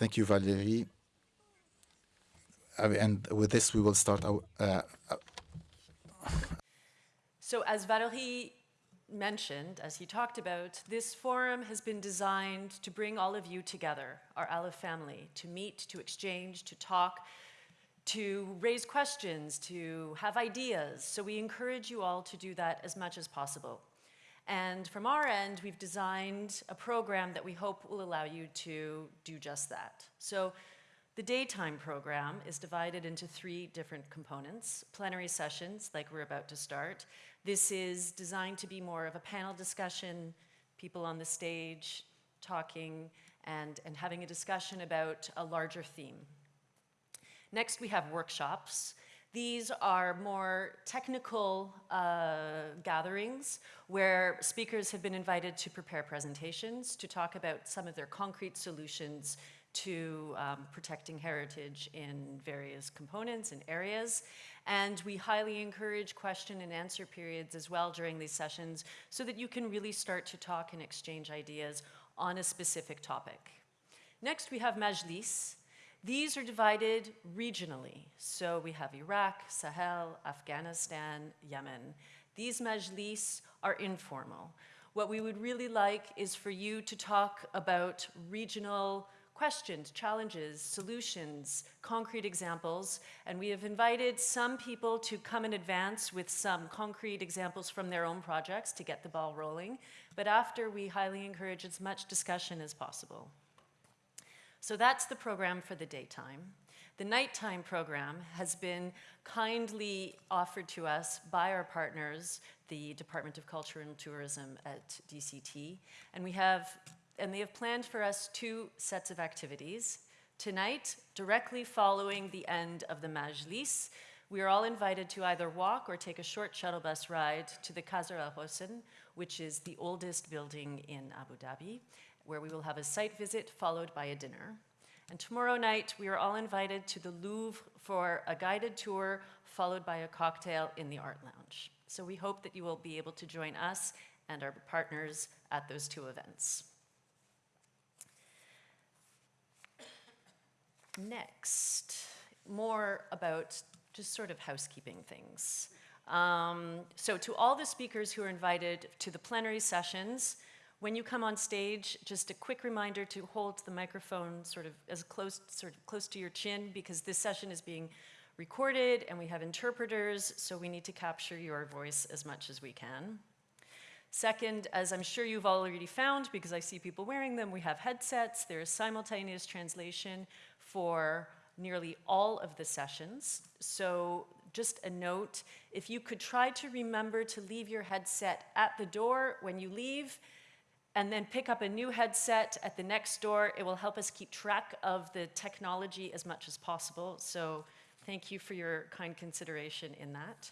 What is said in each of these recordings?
Thank you, Valerie. Uh, and with this, we will start our. Uh, so, as Valerie mentioned, as he talked about, this forum has been designed to bring all of you together, our ALIPH family, to meet, to exchange, to talk, to raise questions, to have ideas. So we encourage you all to do that as much as possible. And from our end, we've designed a program that we hope will allow you to do just that. So the daytime program is divided into three different components. Plenary sessions, like we're about to start. This is designed to be more of a panel discussion, people on the stage talking and, and having a discussion about a larger theme. Next, we have workshops. These are more technical uh, gatherings where speakers have been invited to prepare presentations to talk about some of their concrete solutions to um, protecting heritage in various components and areas. And we highly encourage question and answer periods as well during these sessions so that you can really start to talk and exchange ideas on a specific topic. Next, we have Majlis. These are divided regionally. So we have Iraq, Sahel, Afghanistan, Yemen. These majlis are informal. What we would really like is for you to talk about regional questions, challenges, solutions, concrete examples, and we have invited some people to come in advance with some concrete examples from their own projects to get the ball rolling. But after, we highly encourage as much discussion as possible. So that's the program for the daytime. The nighttime program has been kindly offered to us by our partners, the Department of Culture and Tourism at DCT, and we have, and they have planned for us two sets of activities. Tonight, directly following the end of the Majlis, we are all invited to either walk or take a short shuttle bus ride to the Qasr Al Hosn, which is the oldest building in Abu Dhabi, where we will have a site visit followed by a dinner. And tomorrow night, we are all invited to the Louvre for a guided tour followed by a cocktail in the Art Lounge. So we hope that you will be able to join us and our partners at those two events. Next, more about just sort of housekeeping things. Um, so to all the speakers who are invited to the plenary sessions, when you come on stage, just a quick reminder to hold the microphone sort of as close, sort of close to your chin because this session is being recorded and we have interpreters, so we need to capture your voice as much as we can. Second, as I'm sure you've already found, because I see people wearing them, we have headsets. There is simultaneous translation for nearly all of the sessions. So just a note, if you could try to remember to leave your headset at the door when you leave, and then pick up a new headset at the next door. It will help us keep track of the technology as much as possible. So thank you for your kind consideration in that.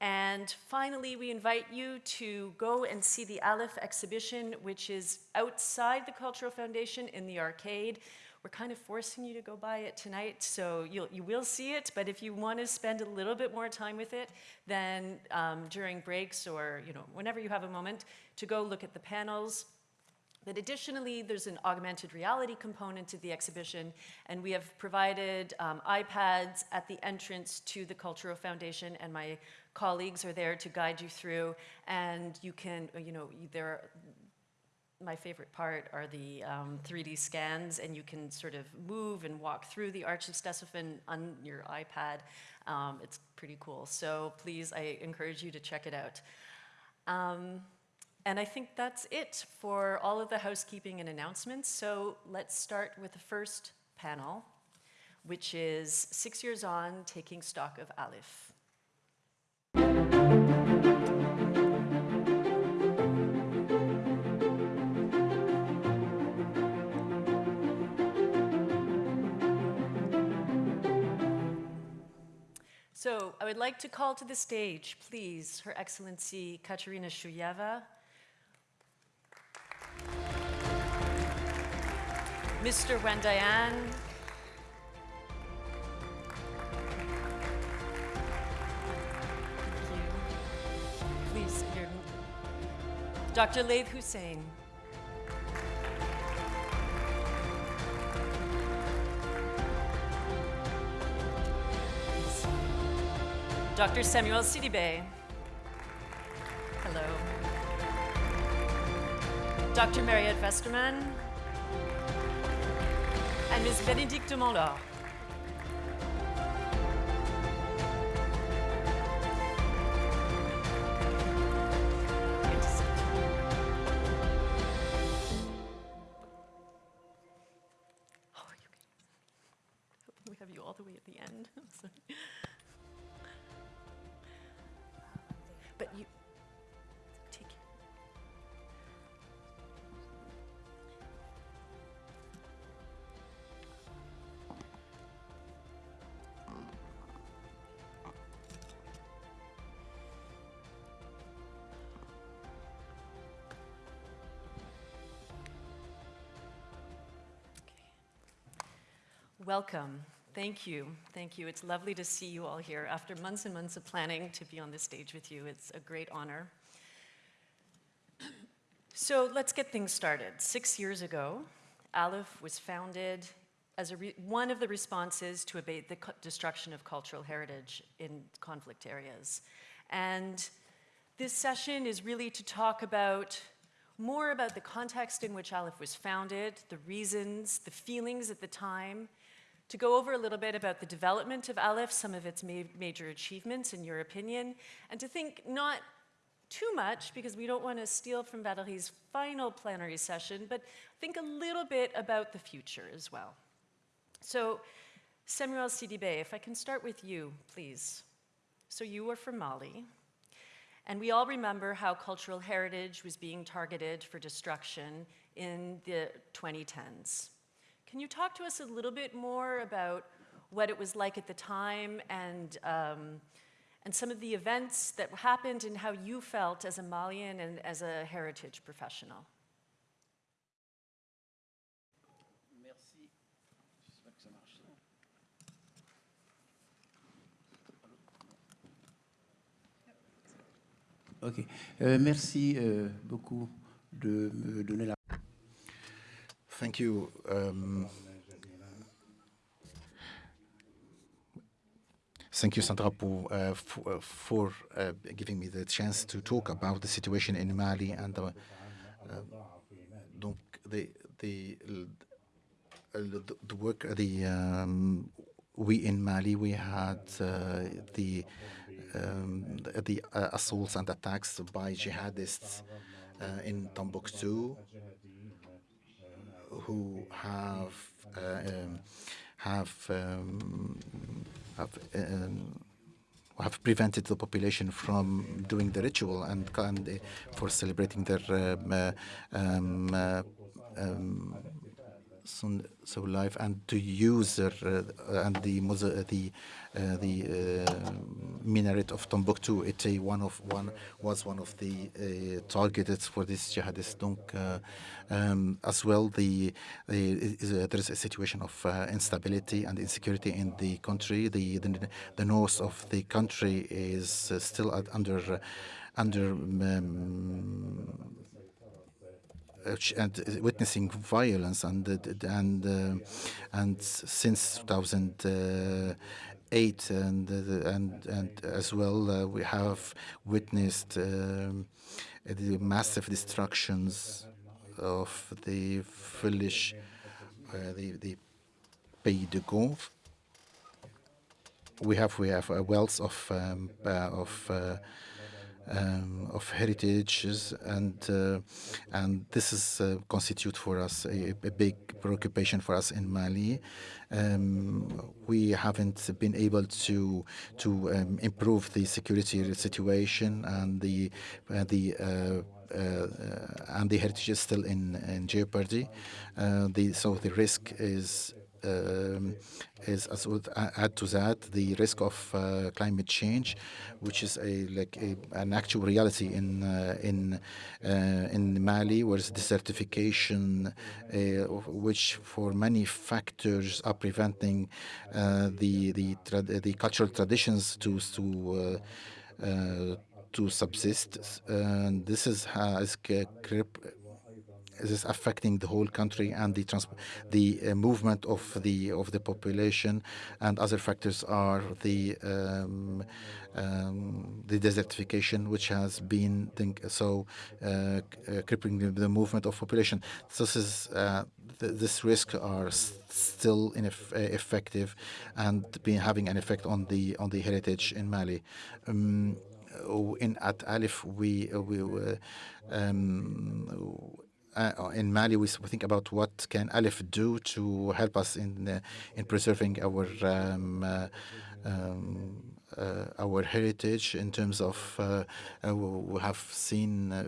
And finally, we invite you to go and see the ALIPH exhibition, which is outside the Cultural Foundation in the arcade. We're kind of forcing you to go buy it tonight, so you'll, you will see it, but if you want to spend a little bit more time with it, then um, during breaks or you know whenever you have a moment, to go look at the panels, but additionally, there's an augmented reality component to the exhibition, and we have provided um, iPads at the entrance to the Cultural Foundation, and my colleagues are there to guide you through, and you can, you know, there my favorite part are the um, 3D scans, and you can sort of move and walk through the Arch of Ctesiphon on your iPad. Um, it's pretty cool. So please, I encourage you to check it out. Um, and I think that's it for all of the housekeeping and announcements. So let's start with the first panel, which is Six Years On, Taking Stock of ALIPH. So I would like to call to the stage, please, Her Excellency Katerina Shuyeva, Mr. Wendayan, Please. Dr. Laith Hussein. Dr. Samuel Sidibé. Hello. Dr. Mariette Westermann. And Ms. Bénédicte Montlaur. Good Welcome. Thank you. Thank you. It's lovely to see you all here after months and months of planning to be on this stage with you. It's a great honor. So let's get things started. Six years ago, ALIPH was founded as one of the responses to abate the destruction of cultural heritage in conflict areas. And this session is really to talk about more about the context in which ALIPH was founded, the reasons, the feelings at the time, to go over a little bit about the development of ALIPH, some of its ma- major achievements in your opinion, and to think not too much because we don't want to steal from Valerie's final plenary session, but think a little bit about the future as well. So, Samuel Sidibé, if I can start with you, please. So, you are from Mali, and we all remember how cultural heritage was being targeted for destruction in the 2010s. Can you talk to us a little bit more about what it was like at the time and, um, and some of the events that happened and how you felt as a Malian and as a heritage professional? Ok. Euh, merci euh, beaucoup de me donner la Thank you. Um, thank you, Sandra, uh, for, uh, for uh, giving me the chance to talk about the situation in Mali and uh, uh, the the uh, the, the work the um, we in Mali we had the um, the, the assaults and attacks by jihadists in Timbuktu who have uh, um, have um, have um, have prevented the population from doing the ritual and, and for celebrating their uh, um, uh, um, so life and to use uh, and the the the uh, minaret of Timbuktu. It uh, one of one was one of the uh, targeted for this jihadist. Donc, uh, um, as well, the, the uh, there is a situation of uh, instability and insecurity in the country. The the, the north of the country is uh, still under uh, under um, uh, and uh, witnessing violence and uh, and uh, and since 2008 and uh, and and and as well uh, we have witnessed um, the massive destructions of the village uh, the the Pays Dogon we have we have a wealth of um, uh, of uh, um, of heritages and uh, and this is uh, constitute for us a, a big preoccupation for us in Mali. Um, we haven't been able to to um, improve the security situation and the uh, the uh, and the heritage is still in, in jeopardy. Uh, the, so the risk is is as would add to that the risk of uh, climate change, which is a like a, an actual reality in uh, in uh, in Mali, where desertification, uh, which for many factors are preventing uh, the the the cultural traditions to to uh, to subsist. And this is has this is affecting the whole country and the the uh, movement of the of the population? And other factors are the um, um, the desertification which has been so uh, uh, crippling the, the, movement of population. This is uh, th this risk are still ineffective and being having an effect on the on the heritage in Mali. Um, in at ALIPH we we um, uh, in Mali, we think about what can ALIPH do to help us in uh, in preserving our um, uh, um, uh, Uh, our heritage in terms of uh, uh, we have seen uh,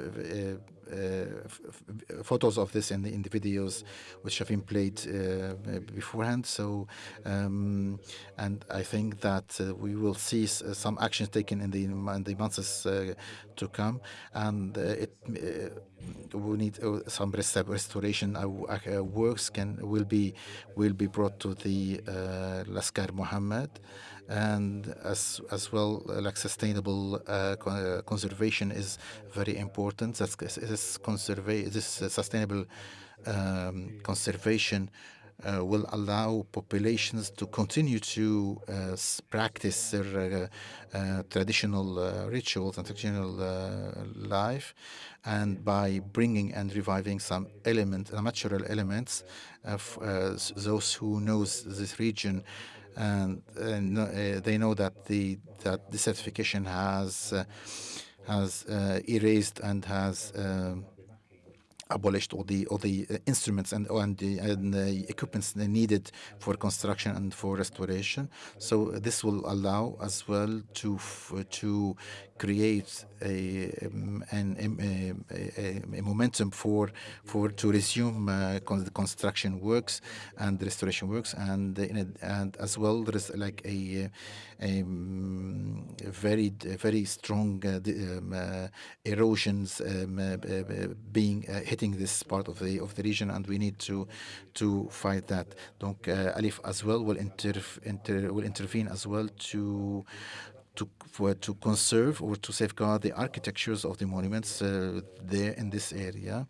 uh, photos of this in the, in the videos which have been played beforehand. So, um, and I think that we will see some actions taken in the in the months to come, and it we need some restoration uh, works can will be will be brought to the uh, Laskar Muhammad and as as well uh, like sustainable uh, uh, conservation is very important. That's this conserva this sustainable um, conservation uh, will allow populations to continue to uh, practice their uh, traditional rituals and traditional life and by bringing and reviving some element, natural elements of those who knows this region and, uh, they know that the that the certification has uh, has uh, erased and has abolished all the all the uh, instruments and and the, and the equipments needed for construction and for restoration. So this will allow as well to to create a, um, an, a, a, momentum for for to resume uh, the construction works and restoration works and and as well there is like a, a, um, very very strong uh, um, uh, erosions um, uh, being uh, hitting this part of the of the region and we need to to fight that. Donc uh, ALIPH as well will inter, inter will intervene as well to for, to conserve or to safeguard the architectures of the monuments uh, there in this area,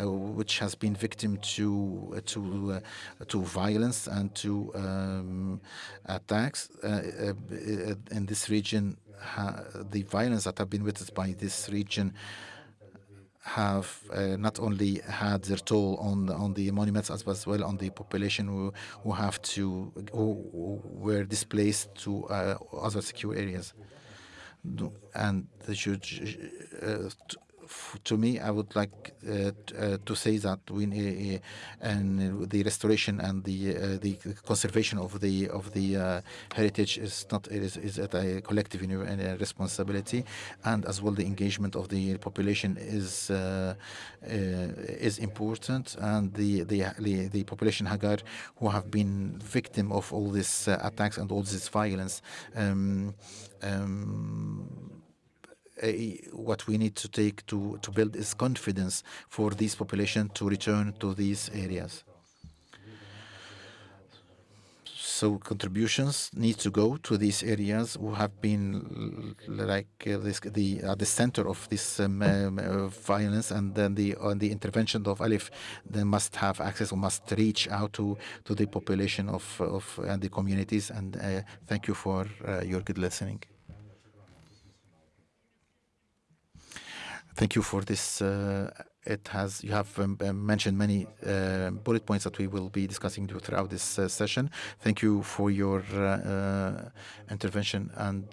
uh, which has been victim to uh, to uh, to violence and to um, attacks uh, in this region. the violence that have been witnessed by this region have uh, not only had their toll on the, on the monuments as well on the population who, who have to who were displaced to uh, other secure areas and the judge uh, to me, I would like uh, uh, to say that we uh, and the restoration and the the conservation of the of the heritage is not is, is a collective responsibility, and as well the engagement of the population is is important, and the, the the the population Hagar who have been victim of all these attacks and all this violence. Um, um, what we need to take to, to build is confidence for this population to return to these areas. So contributions need to go to these areas who have been like uh, this, the at the center of this um, uh, violence, and then the on the intervention of ALIPH, they must have access or must reach out to to the population of of and the communities. And uh, thank you for uh, your good listening. Thank you for this. Uh, it has you have um, uh, mentioned many uh, bullet points that we will be discussing throughout this uh, session. Thank you for your uh, uh, intervention and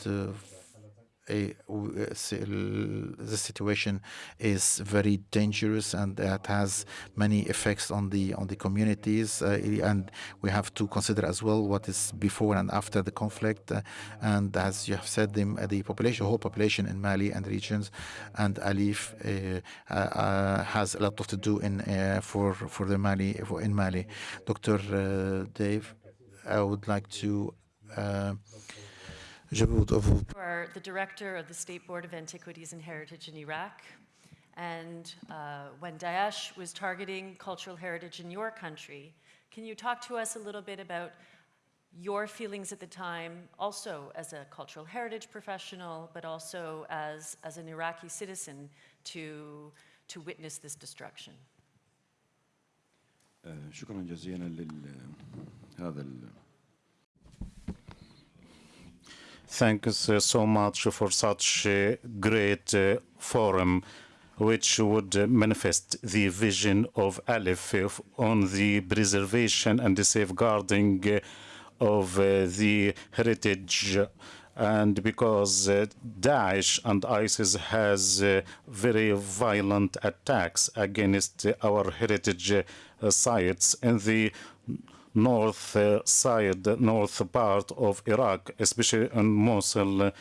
the situation is very dangerous and that has many effects on the on the communities uh, and we have to consider as well what is before and after the conflict uh, and as you have said the, the population whole population in Mali and regions and ALIPH uh, uh, uh has a lot of to do in uh, for for the Mali for in Mali Dr. Dave I would like to Je vous are the director of the State Board of Antiquities and Heritage in Iraq. And uh, when Daesh was targeting cultural heritage in your country, can you talk to us a little bit about your feelings at the time, also as a cultural heritage professional, but also as, as an Iraqi citizen to, to witness this destruction? آه، شكرا جزيلا لل Thanks uh, so much for such a great uh, forum, which would manifest the vision of ALIPH uh, on the preservation and the safeguarding of the heritage. And because Daesh and ISIS has very violent attacks against our heritage sites in the north uh, side, north part of Iraq, especially in Mosul,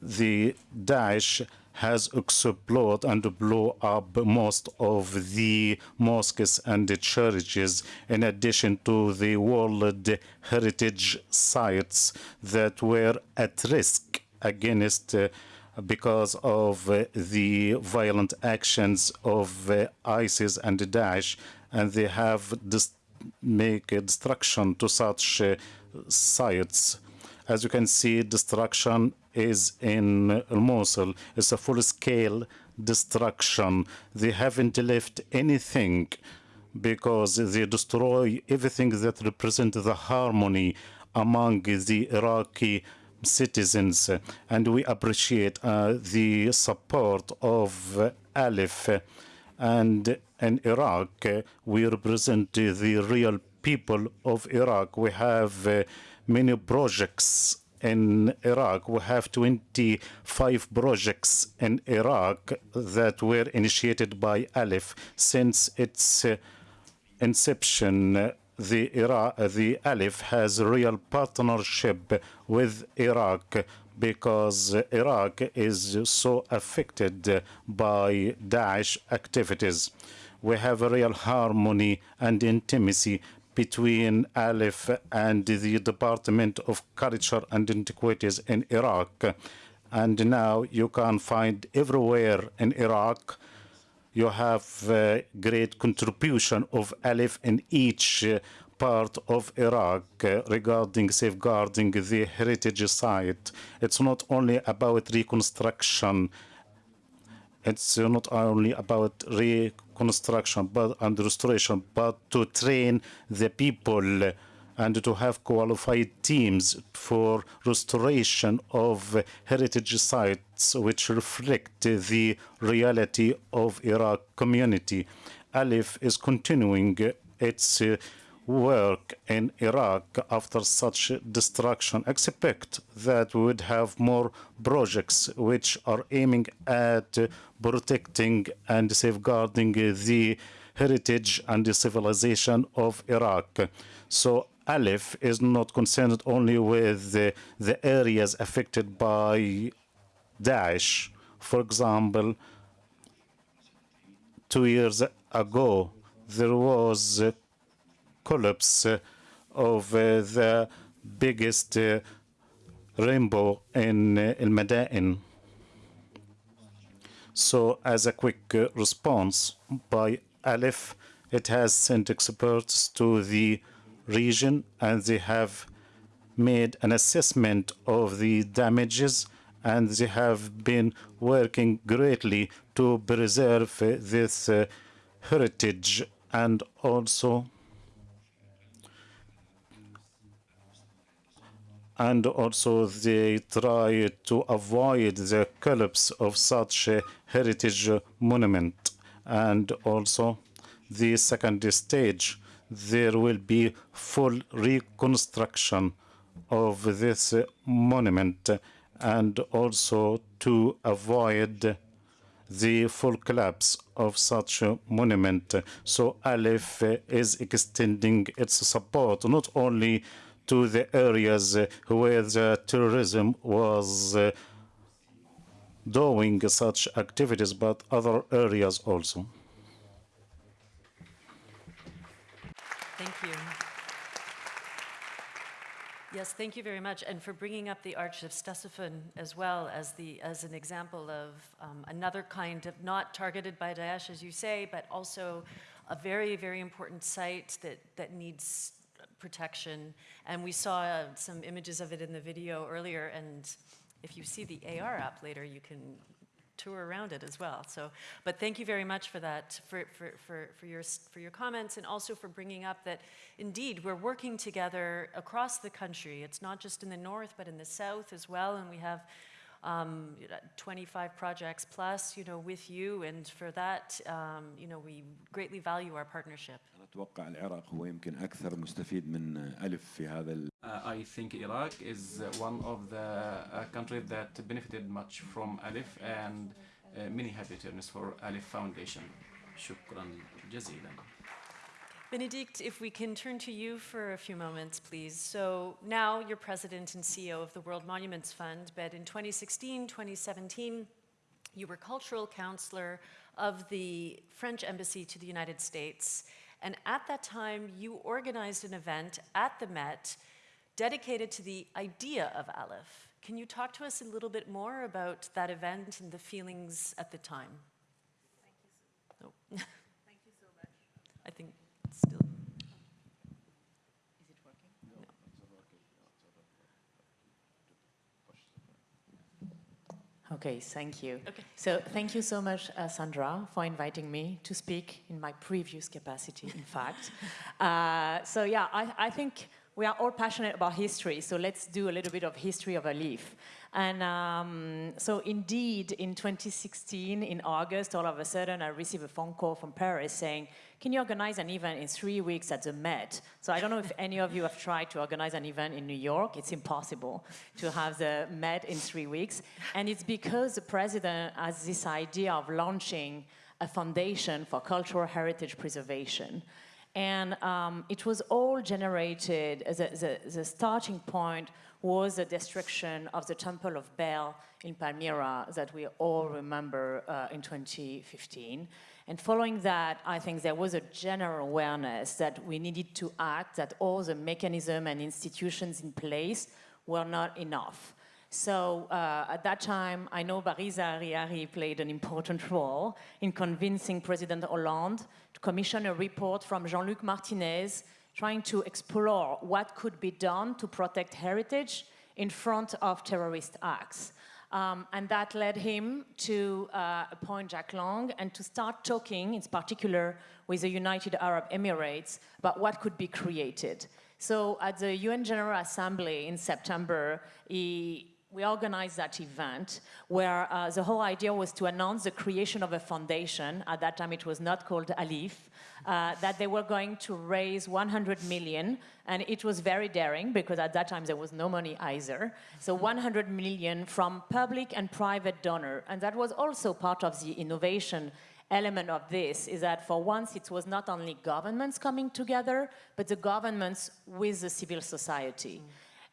the Daesh has exploded and blew up most of the mosques and the churches, in addition to the World Heritage sites that were at risk against. Uh, because of uh, the violent actions of uh, ISIS and Daesh, and they have dis- make a destruction to such uh, sites. As you can see, destruction is in Mosul. It's a full-scale destruction. They haven't left anything because they destroy everything that represents the harmony among the Iraqi citizens. And we appreciate uh, the support of ALIPH and in Iraq, uh, we represent uh, the real people of Iraq. We have uh, many projects in Iraq. We have 25 projects in Iraq that were initiated by ALIPH since its inception. The, Iraq, the ALIPH has real partnership with Iraq because Iraq is so affected by Daesh activities. We have a real harmony and intimacy between ALIPH and the Department of Culture and Antiquities in Iraq. And now you can find everywhere in Iraq you have uh, great contribution of ALIPH in each part of Iraq regarding safeguarding the heritage site. It's not only about reconstruction. It's uh, not only about reconstruction but and restoration, but to train the people and to have qualified teams for restoration of heritage sites which reflect the reality of Iraq community. ALIPH is continuing its uh, work in Iraq after such destruction. Expect that we would have more projects which are aiming at protecting and safeguarding the heritage and the civilization of Iraq. So ALIPH is not concerned only with the, the areas affected by Daesh. For example, two years ago, there was a collapse of uh, the biggest uh, rainbow in uh, El Madain. So, as a quick uh, response by ALIPH, it has sent experts to the region and they have made an assessment of the damages and they have been working greatly to preserve this uh, heritage and also and also they try to avoid the collapse of such a heritage monument and also the second stage there will be full reconstruction of this monument and also to avoid the full collapse of such a monument. So ALIPH is extending its support not only to the areas where the terrorism was uh, doing such activities, but other areas also. Thank you. Yes, thank you very much, and for bringing up the Arch of Ctesiphon as well as the as an example of um, another kind of not targeted by Daesh, as you say, but also a very very important site that that needs protection. And we saw uh, some images of it in the video earlier, and if you see the AR app later, you can tour around it as well. So, but thank you very much for that, for, for, for, for, your, for your comments and also for bringing up that indeed we're working together across the country. It's not just in the north, but in the south as well. And we have um, 25 projects plus, you know, with you. And for that, um, you know, we greatly value our partnership. أتوقع العراق هو يمكن أكثر مستفيد من ألف في هذا ال- Uh, I think Iraq is uh, one of the uh, countries that benefited much from Alif and uh, many happy returns for Alif Foundation. شكرا جزيلا. Benedict, if we can turn to you for a few moments, please. So now you're president and CEO of the World Monuments Fund, but in 2016, 2017, you were cultural counselor of the French Embassy to the United States. And at that time, you organized an event at the Met dedicated to the idea of ALIPH. Can you talk to us a little bit more about that event and the feelings at the time? Thank you. So, Thank you so much. I think it's still. Is it working? No. Okay, thank you. Okay. So thank you so much, uh, Sandra, for inviting me to speak in my previous capacity, in fact. Uh, so yeah, I, I think we are all passionate about history, so let's do a little bit of history of ALIPH. And um, so indeed, in 2016, in August, all of a sudden, I received a phone call from Paris saying, can you organize an event in three weeks at the Met? So I don't know if any of you have tried to organize an event in New York. It's impossible to have the Met in three weeks. And it's because the president has this idea of launching a foundation for cultural heritage preservation. And um, it was all generated, the, the starting point was the destruction of the Temple of Bel in Palmyra that we all remember uh, in 2015. And following that, I think there was a general awareness that we needed to act, that all the mechanisms and institutions in place were not enough. So uh, at that time, I know Bariza Khiari played an important role in convincing President Hollande to commission a report from Jean-Luc Martinez trying to explore what could be done to protect heritage in front of terrorist acts. Um, and that led him to uh, appoint Jacques Lang and to start talking, in particular, with the United Arab Emirates about what could be created. So at the UN General Assembly in September, he, we organized that event where uh, the whole idea was to announce the creation of a foundation. At that time, it was not called ALIPH. Uh, that they were going to raise 100 million, and it was very daring because at that time there was no money either. So 100 million from public and private donor, and that was also part of the innovation element of this is that for once it was not only governments coming together, but the governments with the civil society.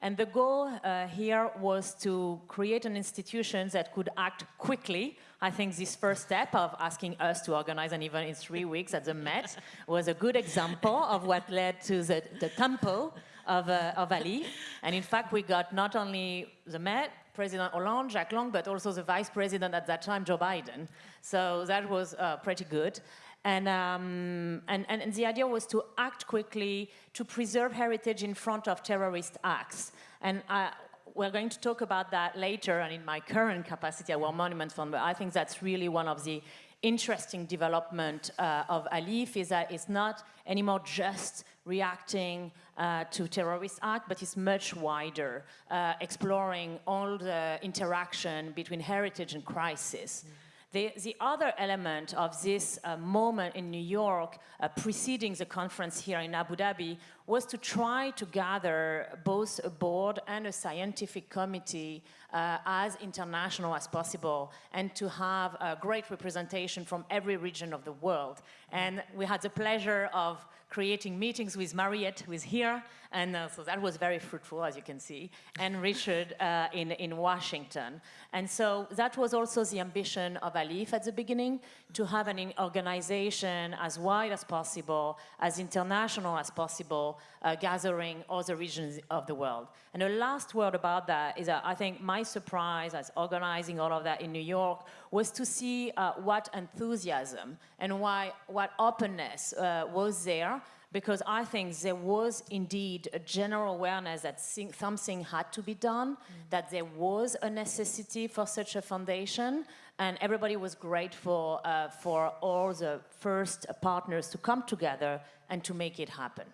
And the goal uh, here was to create an institution that could act quickly. I think this first step of asking us to organize an event in three weeks at the Met was a good example of what led to the, the temple of, uh, of Ali. And in fact, we got not only the Met, President Hollande, Jacques Lang, but also the vice president at that time, Joe Biden. So that was uh, pretty good. And, um, and, and, and, the idea was to act quickly to preserve heritage in front of terrorist acts. And uh, we're going to talk about that later and in my current capacity at World Monument Fund, but I think that's really one of the interesting development uh, of ALIPH is that it's not anymore just reacting uh, to terrorist act, but it's much wider, uh, exploring all the interaction between heritage and crisis. Mm. The, the, other element of this uh, moment in New York, uh, preceding the conference here in Abu Dhabi, was to try to gather both a board and a scientific committee uh, as international as possible and to have a great representation from every region of the world. And we had the pleasure of creating meetings with Mariette, who is here, and uh, so that was very fruitful, as you can see, and Richard uh, in, in Washington. And so that was also the ambition of ALIPH at the beginning, to have an organization as wide as possible, as international as possible, uh, gathering the regions of the world. And the last word about that is that I think my surprise as organizing all of that in New York was to see uh, what enthusiasm and why, what openness uh, was there because I think there was indeed a general awareness that something had to be done, mm. that there was a necessity for such a foundation, And everybody was grateful uh, for all the first partners to come together and to make it happen.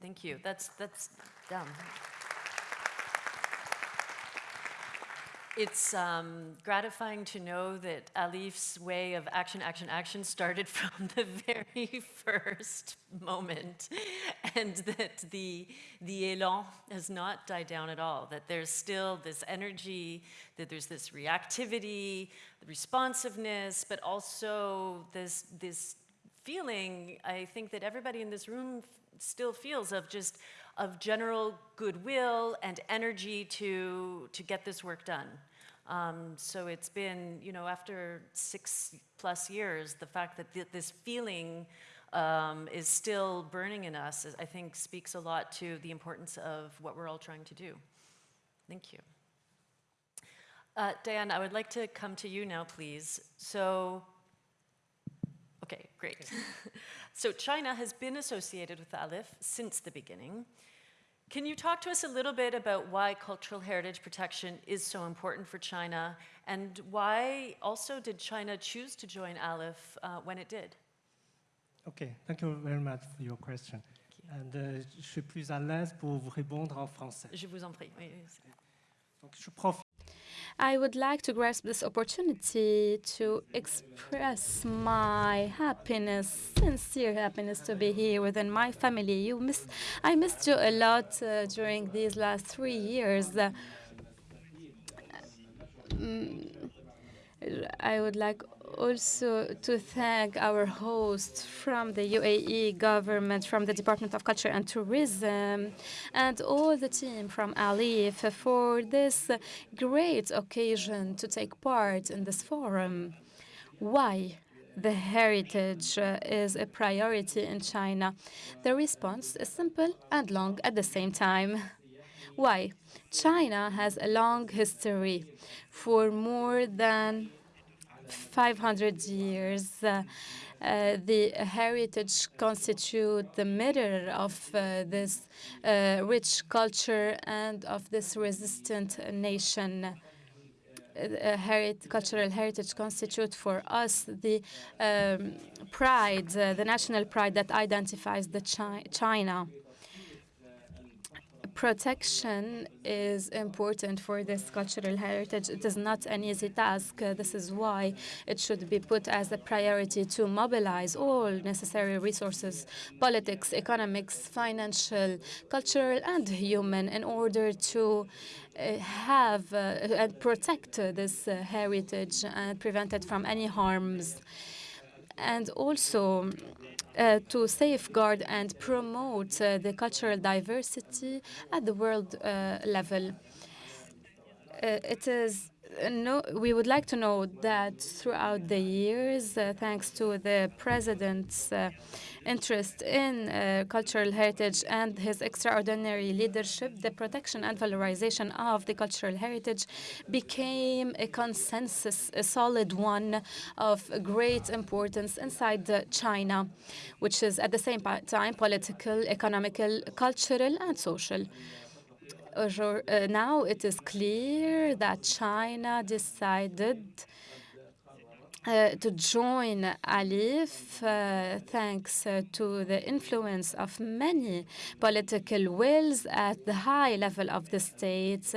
Thank you. That's, that's done. It's um, gratifying to know that ALIPH's way of action, action, action started from the very first moment, and that the, the élan has not died down at all, that there's still this energy, that there's this reactivity, responsiveness, but also this, this feeling, I think that everybody in this room still feels of just of general goodwill and energy to to get this work done. Um, so it's been, you know, after six plus years, the fact that th this feeling um, is still burning in us, is, I think, speaks a lot to the importance of what we're all trying to do. Thank you. Uh, Diane, I would like to come to you now, please. So Okay, great. so China has been associated with ALIPH since the beginning. Can you talk to us a little bit about why cultural heritage protection is so important for China and why also did China choose to join ALIPH uh, when it did? Ok, thank you very much for your question. And, euh, je suis plus à l'aise pour vous répondre en français. Je vous en prie. Oui, oui, Donc, je profite I would like to grasp this opportunity to express my happiness, sincere happiness to be here within my family. You miss, I missed you a lot uh, during these last three years. Uh, mm, I would like also to thank our hosts from the UAE government, from the Department of Culture and Tourism, and all the team from ALIPH for this great occasion to take part in this forum. Why? The heritage uh, is a priority in China. The response is simple and long at the same time. Why? China has a long history. For more than 500 years, uh, uh, the heritage constitute the mirror of uh, this uh, rich culture and of this resistant nation. Uh, herit cultural heritage constitute for us the um, pride, uh, the national pride that identifies the chi China protection is important for this cultural heritage. It is not an easy task. Uh, this is why it should be put as a priority to mobilize all necessary resources, politics, economics, financial, cultural, and human in order to uh, have uh, and protect this heritage and prevent it from any harms. And also, uh, to safeguard and promote uh, the cultural diversity at the world uh, level. Uh, it is no, we would like to know that throughout the years, uh, thanks to the president's uh, interest in uh, cultural heritage and his extraordinary leadership, the protection and valorization of the cultural heritage became a consensus, a solid one of great importance inside China, which is at the same time political, economical, cultural, and social. Uh, now it is clear that China decided uh, to join ALIPH, uh, thanks uh, to the influence of many political wills at the high level of the state,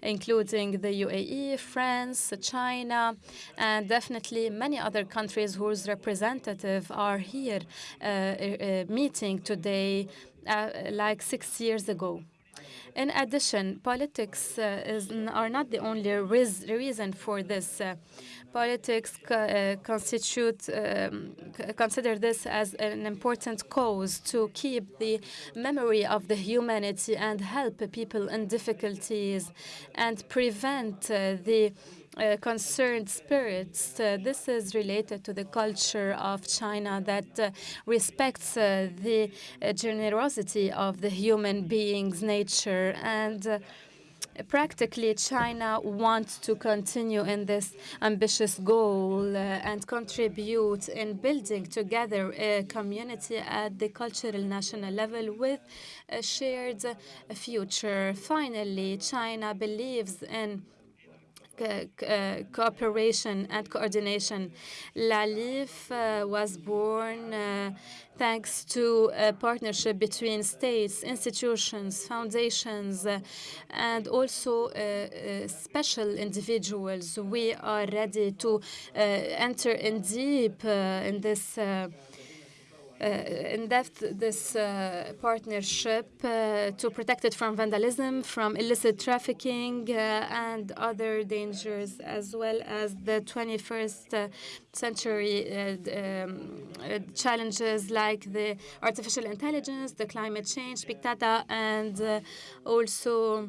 including the UAE, France, China, and definitely many other countries whose representatives are here meeting today like six years ago. In addition, politics uh, is, are not the only reason for this. Uh, politics uh, constitute um, consider this as an important cause to keep the memory of the humanity and help people in difficulties and prevent uh, the uh, concerned spirits. Uh, this is related to the culture of China that uh, respects uh, the generosity of the human being's nature and practically China wants to continue in this ambitious goal uh, and contribute in building together a community at the cultural national level with a shared future. Finally, China believes in uh, cooperation and coordination. LALIF uh, was born uh, thanks to a partnership between states, institutions, foundations, uh, and also uh, special individuals. We are ready to enter in deep in this uh, in depth this uh, partnership uh, to protect it from vandalism, from illicit trafficking, and other dangers, as well as the 21st century um, challenges like the artificial intelligence, the climate change, big data, and also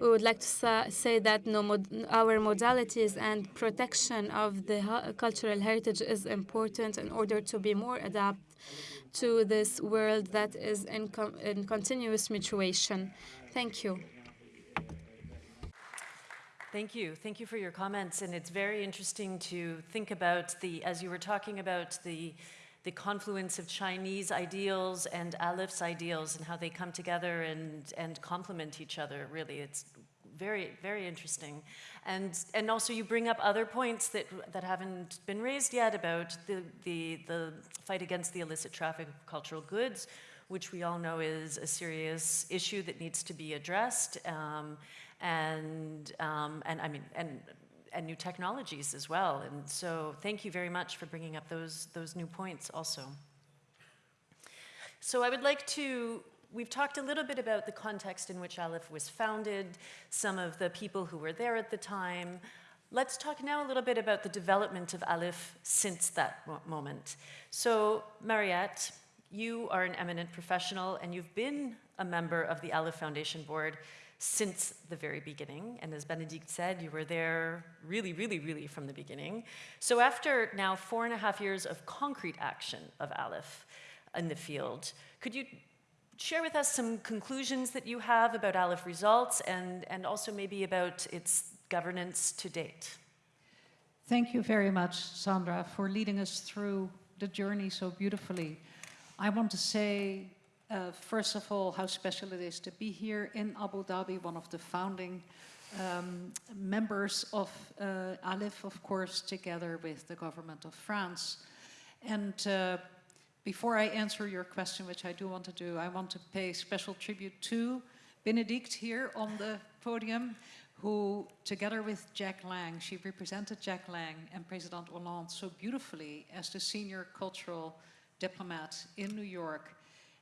we would like to say that no mod our modalities and protection of the cultural heritage is important in order to be more adapt to this world that is in, in continuous mutation. Thank you. Thank you. Thank you for your comments. And it's very interesting to think about the, as you were talking about the the confluence of Chinese ideals and ALIPH's ideals and how they come together and, and complement each other, really. It's very, very interesting. And, and also you bring up other points that, that haven't been raised yet about the, the, the fight against the illicit traffic of cultural goods, which we all know is a serious issue that needs to be addressed. Um, and, um, and I mean, and and new technologies as well. And so thank you very much for bringing up those, those new points also. So I would like to, we've talked a little bit about the context in which ALIPH was founded, some of the people who were there at the time. Let's talk now a little bit about the development of ALIPH since that moment. So Mariët, you are an eminent professional and you've been a member of the ALIPH Foundation Board since the very beginning. And as Bénédicte said, you were there really, really, really from the beginning. So after now four and a half years of concrete action of ALIPH in the field, could you share with us some conclusions that you have about ALIPH results and, and also maybe about its governance to date? Thank you very much, Sandra, for leading us through the journey so beautifully. I want to say uh, first of all, how special it is to be here in Abu Dhabi, one of the founding um, members of uh, ALIPH, of course, together with the government of France. And uh, before I answer your question, which I do want to do, I want to pay special tribute to Bénédicte here on the podium, who, together with Jacques Lang, she represented Jacques Lang and President Hollande so beautifully as the senior cultural diplomat in New York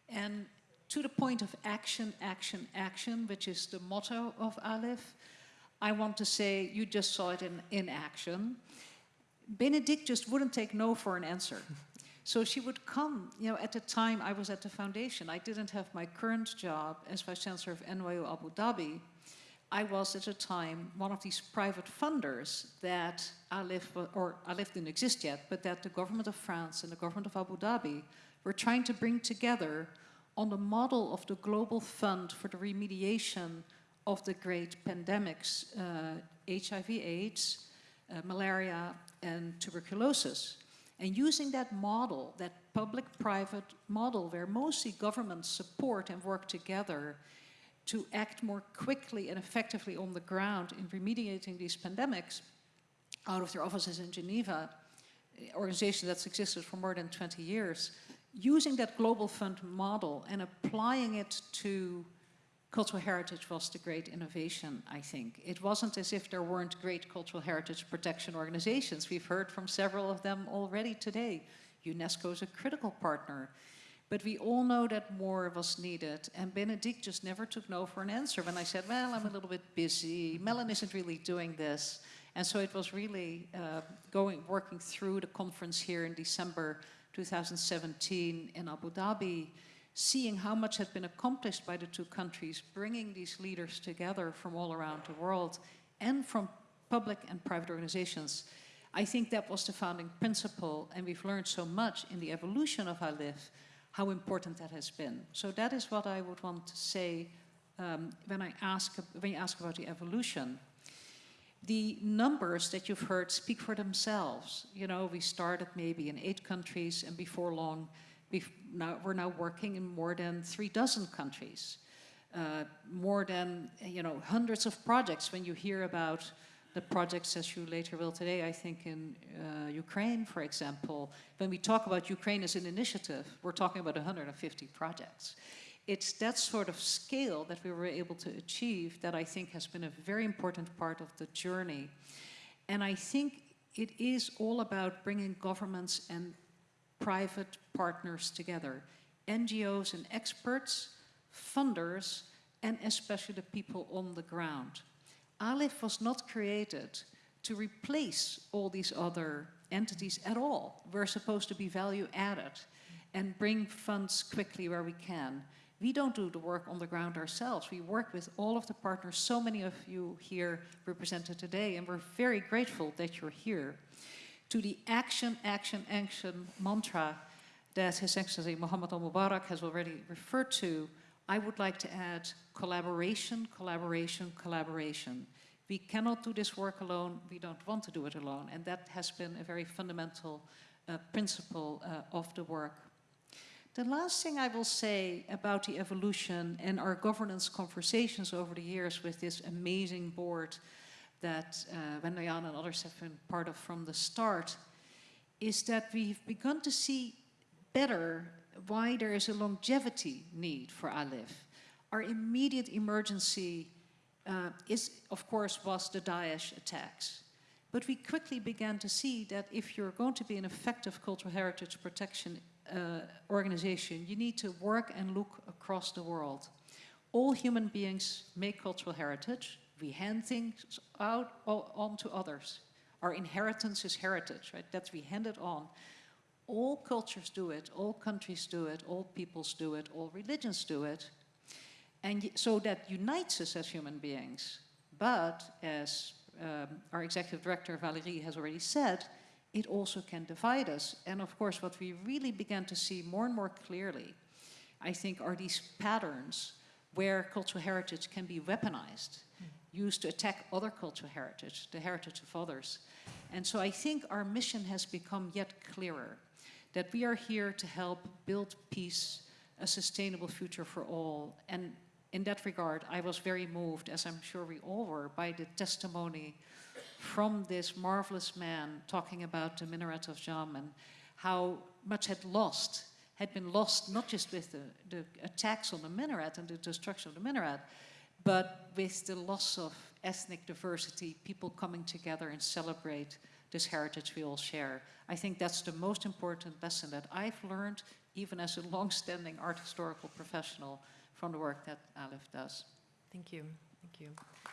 and to the point of action, action, action, which is the motto of ALIPH, I want to say you just saw it in, in action. Bénédicte just wouldn't take no for an answer. So she would come, you know, at the time I was at the foundation, I didn't have my current job as Vice Chancellor of NYU Abu Dhabi. I was at the time one of these private funders that ALIPH, or ALIPH didn't exist yet, but that the government of France and the government of Abu Dhabi were trying to bring together on the model of the Global Fund for the Remediation of the Great Pandemics, uh, HIV AIDS, uh, malaria, and tuberculosis. And using that model, that public-private model where mostly governments support and work together to act more quickly and effectively on the ground in remediating these pandemics out of their offices in Geneva, an organization that's existed for more than 20 years, using that global fund model and applying it to cultural heritage was the great innovation, I think. It wasn't as if there weren't great cultural heritage protection organizations. We've heard from several of them already today. UNESCO is a critical partner. But we all know that more was needed. And Bénédicte just never took no for an answer when I said, well, I'm a little bit busy. Mellon isn't really doing this. And so it was really uh, going, working through the conference here in December 2017 in Abu Dhabi, seeing how much had been accomplished by the two countries, bringing these leaders together from all around the world and from public and private organizations. I think that was the founding principle and we've learned so much in the evolution of ALIPH, how important that has been. So that is what I would want to say um, when I ask, when you ask about the evolution the numbers that you've heard speak for themselves. You know, we started maybe in eight countries and before long, we've now, we're now working in more than three dozen countries. uh, more than, you know, hundreds of projects when you hear about the projects as you later will today, I think in uh, Ukraine, for example. When we talk about Ukraine as an initiative, we're talking about 150 projects. It's that sort of scale that we were able to achieve that I think has been a very important part of the journey. And I think it is all about bringing governments and private partners together, NGOs and experts, funders, and especially the people on the ground. ALIPH was not created to replace all these other entities at all. We're supposed to be value added and bring funds quickly where we can. We don't do the work on the ground ourselves. We work with all of the partners, so many of you here represented today, and we're very grateful that you're here. To the action, action, action mantra that His Excellency Mohammed al-Mubarak has already referred to, I would like to add collaboration, collaboration, collaboration. We cannot do this work alone, we don't want to do it alone, and that has been a very fundamental uh, principle uh, of the work. The last thing I will say about the evolution and our governance conversations over the years with this amazing board that uh, Wendayan and others have been part of from the start is that we've begun to see better why there is a longevity need for ALIPH. Our immediate emergency uh, is, of course, was the Daesh attacks. But we quickly began to see that if you're going to be an effective cultural heritage protection uh, organization, you need to work and look across the world. All human beings make cultural heritage. We hand things out on to others. Our inheritance is heritage, right? That's we hand it on. All cultures do it, all countries do it, all peoples do it, all religions do it. And so that unites us as human beings. But as um, our executive director Valéry has already said, it also can divide us. And of course, what we really began to see more and more clearly, I think, are these patterns where cultural heritage can be weaponized, mm. used to attack other cultural heritage, the heritage of others. And so I think our mission has become yet clearer, that we are here to help build peace, a sustainable future for all. And in that regard, I was very moved, as I'm sure we all were, by the testimony from this marvelous man talking about the minaret of Jam and how much had lost, had been lost not just with the, the attacks on the minaret and the destruction of the minaret, but with the loss of ethnic diversity, people coming together and celebrate this heritage we all share. I think that's the most important lesson that I've learned, even as a long-standing art historical professional, from the work that ALIPH does. Thank you. Thank you.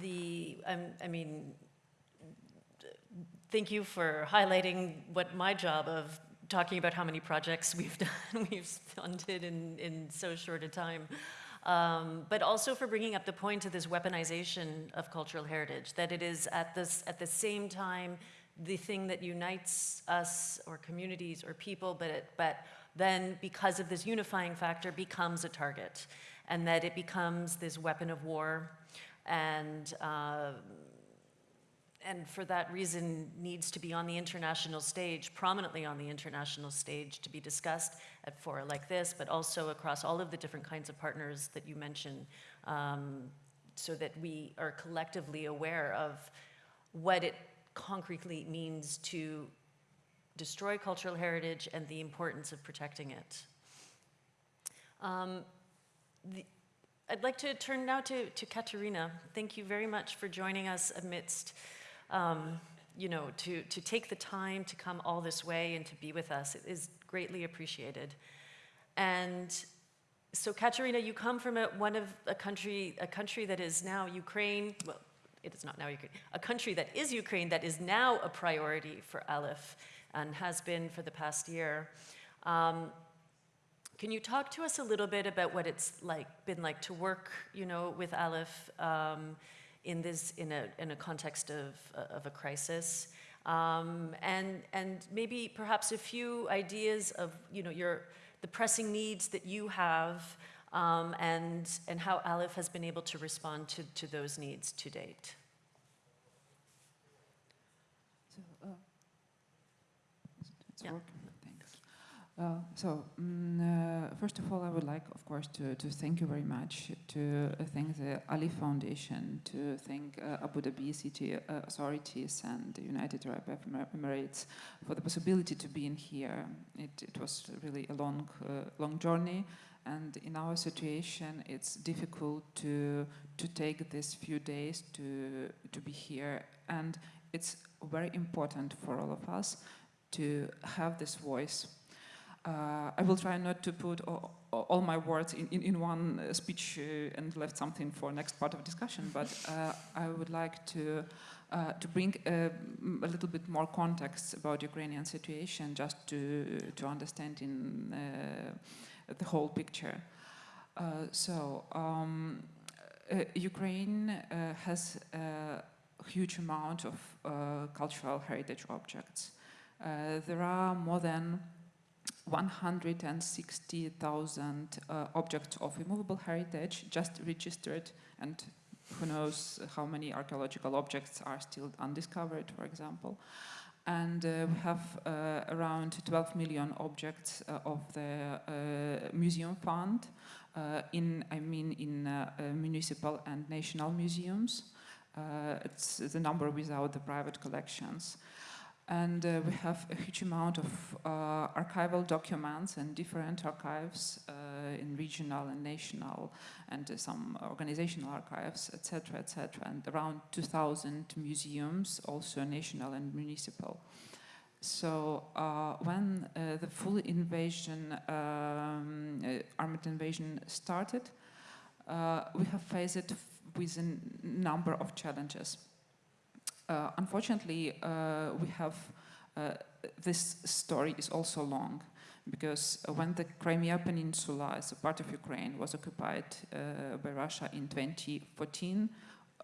The, um, I mean, thank you for highlighting what my job of talking about how many projects we've done, we've funded in, in so short a time. Um, but also for bringing up the point of this weaponization of cultural heritage, that it is at, this, at the same time the thing that unites us or communities or people, but, it, but then because of this unifying factor becomes a target and that it becomes this weapon of war and uh, and for that reason needs to be on the international stage, prominently on the international stage to be discussed at fora like this, but also across all of the different kinds of partners that you mentioned, um, so that we are collectively aware of what it concretely means to destroy cultural heritage and the importance of protecting it. Um, the, I'd like to turn now to, to Katerina. Thank you very much for joining us amidst, um, you know, to, to take the time to come all this way and to be with us. It is greatly appreciated. And so Katerina, you come from a, one of a country, a country that is now Ukraine, well, it is not now Ukraine, a country that is Ukraine that is now a priority for ALIPH and has been for the past year. Um, can you talk to us a little bit about what it's like been like to work, you know, with ALIPH um, in this in a in a context of of a crisis, um, and and maybe perhaps a few ideas of you know your the pressing needs that you have, um, and and how ALIPH has been able to respond to to those needs to date. So, uh, it's yeah. working. Uh, so, mm, uh, first of all, I would like, of course, to, to thank you very much, to uh, thank the ALIPH Foundation, to thank uh, Abu Dhabi city uh, authorities and the United Arab Emirates for the possibility to be in here. It, it was really a long, long journey, and in our situation, it's difficult to to take these few days to to be here, and it's very important for all of us to have this voice uh, I will try not to put all, all my words in, in, in one uh, speech uh, and left something for next part of discussion, but uh, I would like to, uh, to bring a, a, little bit more context about Ukrainian situation just to, to understand in uh, the whole picture. so, um, Ukraine has a huge amount of cultural heritage objects. there are more than 160,000 uh, objects of immovable heritage just registered and who knows how many archaeological objects are still undiscovered, for example. And uh, we have uh, around 12 million objects uh, of the uh, museum fund uh, in, I mean, in municipal and national museums. it's the number without the private collections. And uh, we have a huge amount of uh, archival documents and different archives uh, in regional and national and uh, some organizational archives, etc., etc., and around 2,000 museums, also national and municipal. So uh, when uh, the full invasion, um, armed invasion started, we have faced it with a number of challenges. Uh, unfortunately, uh, we have uh, this story is also long because when the Crimea Peninsula as a part of Ukraine was occupied by Russia in 2014,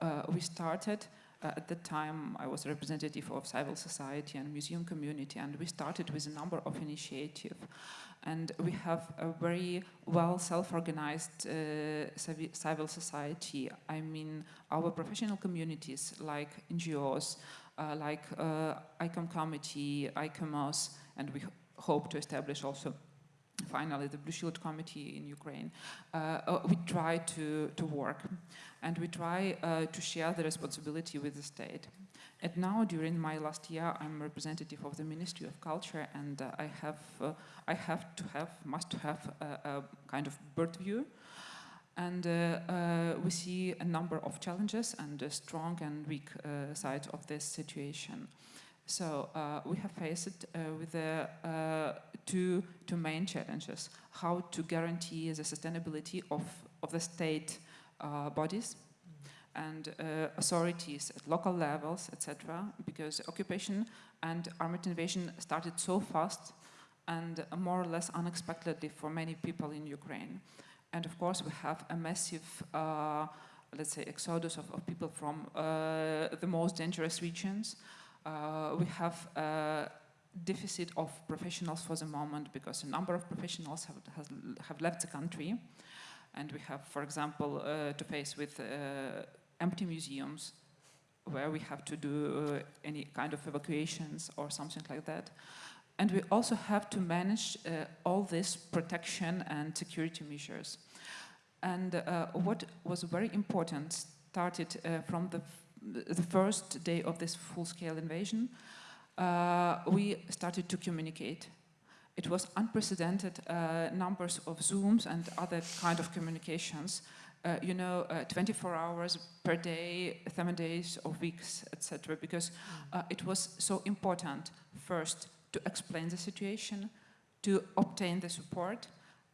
uh, we started, uh, at the time I was a representative of civil society and museum community and we started with a number of initiatives and we have a very well self-organized uh, civil society. I mean, our professional communities like NGOs, uh, like uh, ICOM Committee, ICOMOS, and we hope to establish also finally the Blue Shield Committee in Ukraine, uh, uh, we try to, to work and we try uh, to share the responsibility with the state. And now, during my last year, I'm representative of the Ministry of Culture, and uh, I have uh, I have to have must have a, a kind of bird view, and uh, uh we see a number of challenges and a strong and weak uh, sides of this situation. So uh, we have faced with the two two main challenges: how to guarantee the sustainability of of the state bodies and uh, authorities at local levels, etc., because occupation and armed invasion started so fast and more or less unexpectedly for many people in Ukraine. And of course, we have a massive, uh, let's say, exodus of, of people from uh, the most dangerous regions. Uh, we have a deficit of professionals for the moment because a number of professionals have, has, have left the country. And we have, for example, uh, to face with uh, empty museums where we have to do uh, any kind of evacuations or something like that. And we also have to manage uh, all this protection and security measures. And uh, what was very important started uh, from the, the first day of this full-scale invasion. Uh, we started to communicate. It was unprecedented numbers of Zooms and other kind of communications uh, you know, uh, 24 hours per day, seven days or weeks, etc. Because uh, it was so important first to explain the situation, to obtain the support,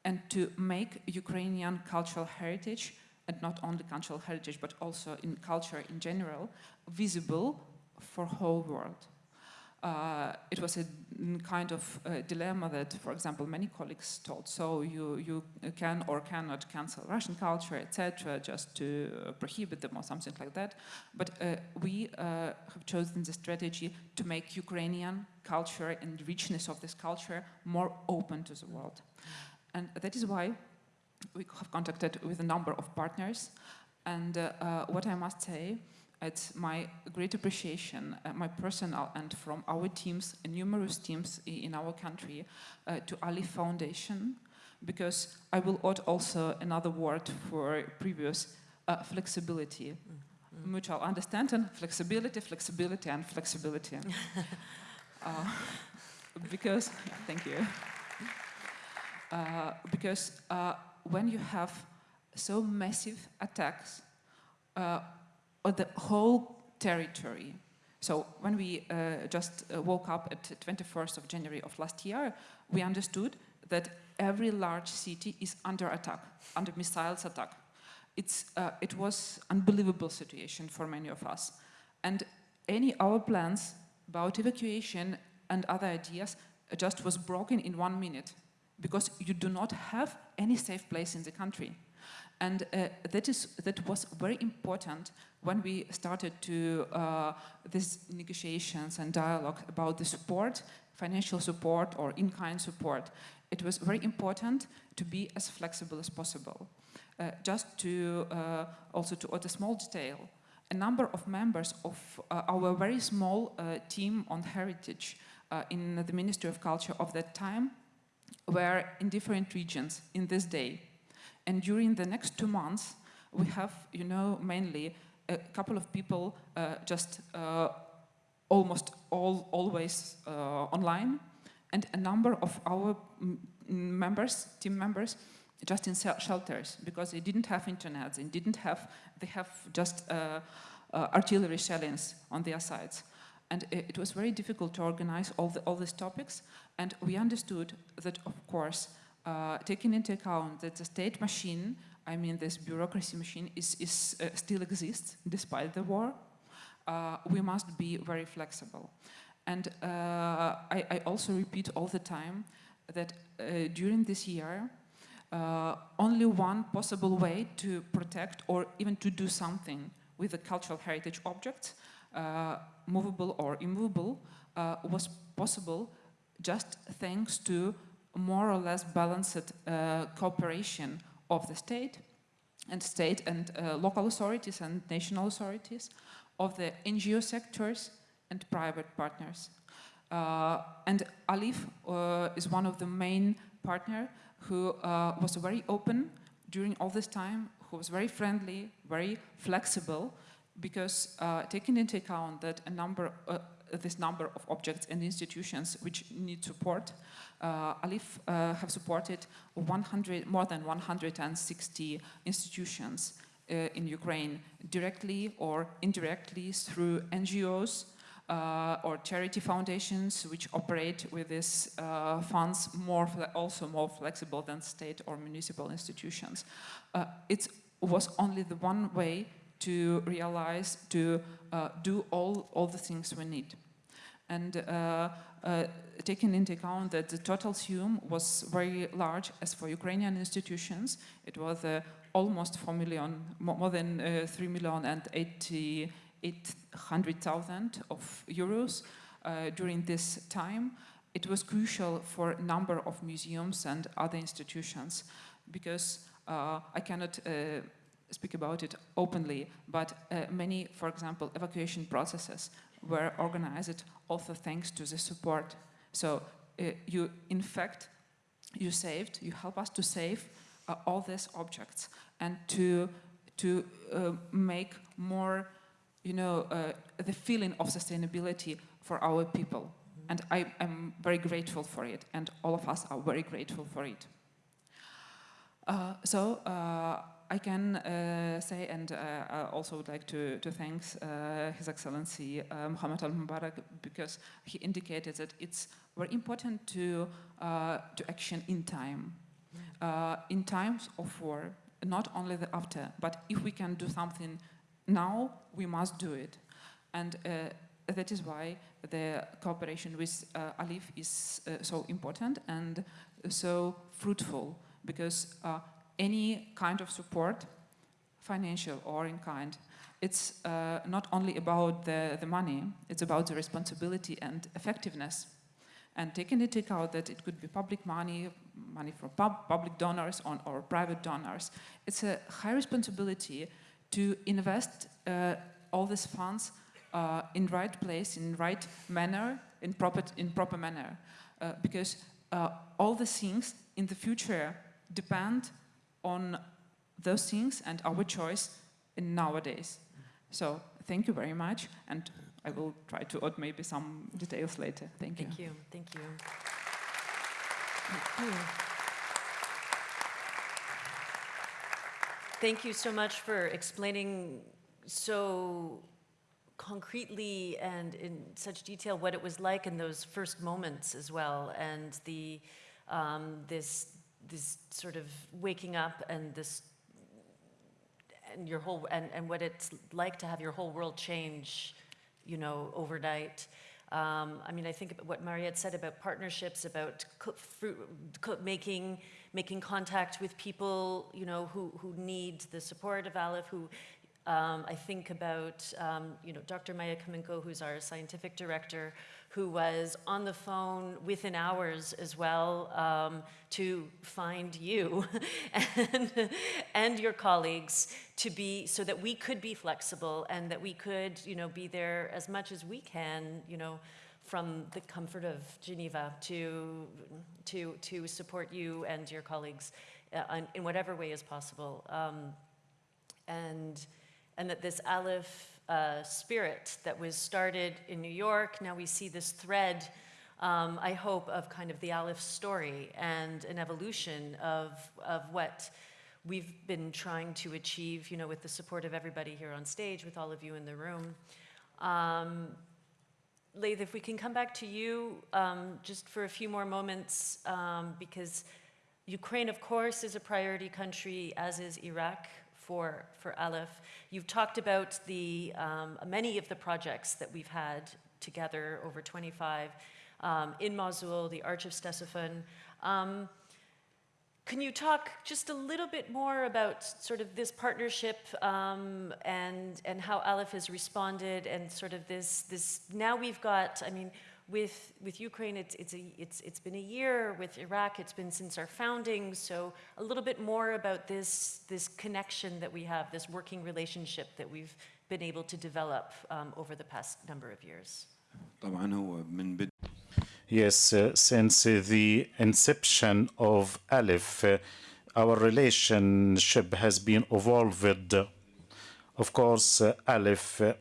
and to make Ukrainian cultural heritage, and not only cultural heritage, but also in culture in general, visible for whole world uh, it was a kind of a dilemma that, for example, many colleagues told. So you, you can or cannot cancel Russian culture, etc., just to uh, prohibit them or something like that. But uh, we uh, have chosen the strategy to make Ukrainian culture and richness of this culture more open to the world. And that is why we have contacted with a number of partners. And uh, uh, what I must say, it's my great appreciation, uh, my personal and from our teams, and numerous teams in our country, uh, to ALIPH Foundation, because I will add also another word for previous uh, flexibility. Mm -hmm. Mutual understanding, flexibility, flexibility, and flexibility. uh, because, thank you. Uh, because uh, when you have so massive attacks uh, the whole territory, so when we uh, just uh, woke up at 21st of January of last year, we understood that every large city is under attack, under missiles attack. It's, uh, it was unbelievable situation for many of us. And any our plans about evacuation and other ideas just was broken in one minute because you do not have any safe place in the country. And uh, that, is, that was very important when we started to uh, these negotiations and dialogue about the support, financial support or in-kind support. It was very important to be as flexible as possible. Uh, just to uh, also to add a small detail, a number of members of uh, our very small uh, team on heritage in the Ministry of Culture of that time were in different regions in this day. And during the next two months, we have, you know, mainly a couple of people uh, just uh, almost all always uh, online, and a number of our members, team members, just in shelters because they didn't have internet, they didn't have, they have just uh, uh, artillery shellings on their sides. And it was very difficult to organize all, the, all these topics. And we understood that, of course, uh, taking into account that the state machine, I mean this bureaucracy machine, is, is uh, still exists despite the war, uh, we must be very flexible. And uh, I, I, also repeat all the time that uh, during this year, uh, only one possible way to protect or even to do something with the cultural heritage objects movable or immovable, was possible just thanks to more or less balanced uh, cooperation of the state and state and local authorities and national authorities, of the NGO sectors and private partners. Uh, and ALIPH uh, is one of the main partner who uh, was very open during all this time, who was very friendly, very flexible, because uh, taking into account that a number, uh, this number of objects and institutions which need support, uh, ALIPH uh, have supported 100, more than 160 institutions uh, in Ukraine, directly or indirectly through NGOs, uh, or charity foundations which operate with these uh, funds more also more flexible than state or municipal institutions. Uh, it was only the one way to realize, to do all, all the things we need. And uh, uh, taking into account that the total sum was very large as for Ukrainian institutions, it was uh, almost 4 million, more than uh, 3 million and 800,000 of euros uh, during this time. It was crucial for a number of museums and other institutions because I cannot speak about it openly, but uh, many, for example, evacuation processes were organized also thanks to the support. So uh, you, in fact, you saved, you help us to save uh, all these objects and to, to uh, make more, you know, uh, the feeling of sustainability for our people. Mm -hmm. And I, am very grateful for it, and all of us are very grateful for it. Uh, so, I can uh, say, and uh, I also would like to, to thank uh, His Excellency uh, Muhammad al-Mubarak because he indicated that it's very important to, uh, to action in time. Uh, in times of war, not only the after, but if we can do something now, we must do it. And that is why the cooperation with ALIPH is so important and so fruitful because any kind of support, financial or in kind, it's uh, not only about the, the money, it's about the responsibility and effectiveness. And taking into account that it could be public money, money from pub public donors on, or private donors, it's a high responsibility to invest uh, all these funds uh, in right place, in right manner, in proper, in proper manner. Uh, because uh, all the things in the future depend on those things and our choice in nowadays. So thank you very much, and I will try to add maybe some details later. Thank you. Thank you. Thank you. Thank you. Thank you so much for explaining so concretely and in such detail what it was like in those first moments as well, and the um, this this sort of waking up and this and your whole and, and what it's like to have your whole world change, you know, overnight. Um, I mean, I think what Mariët said about partnerships, about fruit, making making contact with people, you know, who who need the support of ALIPH, who um, I think about, um, you know, Dr. Maya Kaminko, who's our scientific director, who was on the phone within hours as well um, to find you and, and your colleagues to be, so that we could be flexible and that we could, you know, be there as much as we can, you know, from the comfort of Geneva to, to, to support you and your colleagues uh, in whatever way is possible. Um, and, and that this ALIPH uh, spirit that was started in New York. Now we see this thread, um, I hope, of kind of the ALIPH story and an evolution of, of what we've been trying to achieve, you know, with the support of everybody here on stage, with all of you in the room. Um, if we can come back to you um, just for a few more moments, um, because Ukraine, of course, is a priority country, as is Iraq for, for ALIPH. You've talked about the, um, many of the projects that we've had together over 25 um, in Mosul, the Arch of Ctesiphon. Um, can you talk just a little bit more about sort of this partnership um, and and how ALIPH has responded and sort of this this now we've got I mean with, with Ukraine, it's, it's, a, it's, it's been a year. With Iraq, it's been since our founding. So a little bit more about this, this connection that we have, this working relationship that we've been able to develop um, over the past number of years. Yes, uh, since uh, the inception of ALIPH, uh, our relationship has been evolved. Of course, uh, ALIPH uh,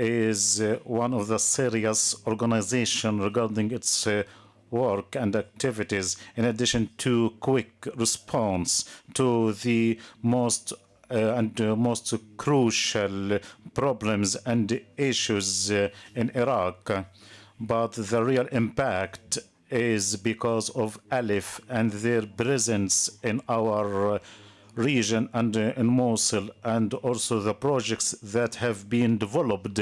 is uh, one of the serious organization regarding its uh, work and activities in addition to quick response to the most uh, and uh, most crucial problems and issues uh, in Iraq. But the real impact is because of ALIPH and their presence in our uh, region and uh, in Mosul, and also the projects that have been developed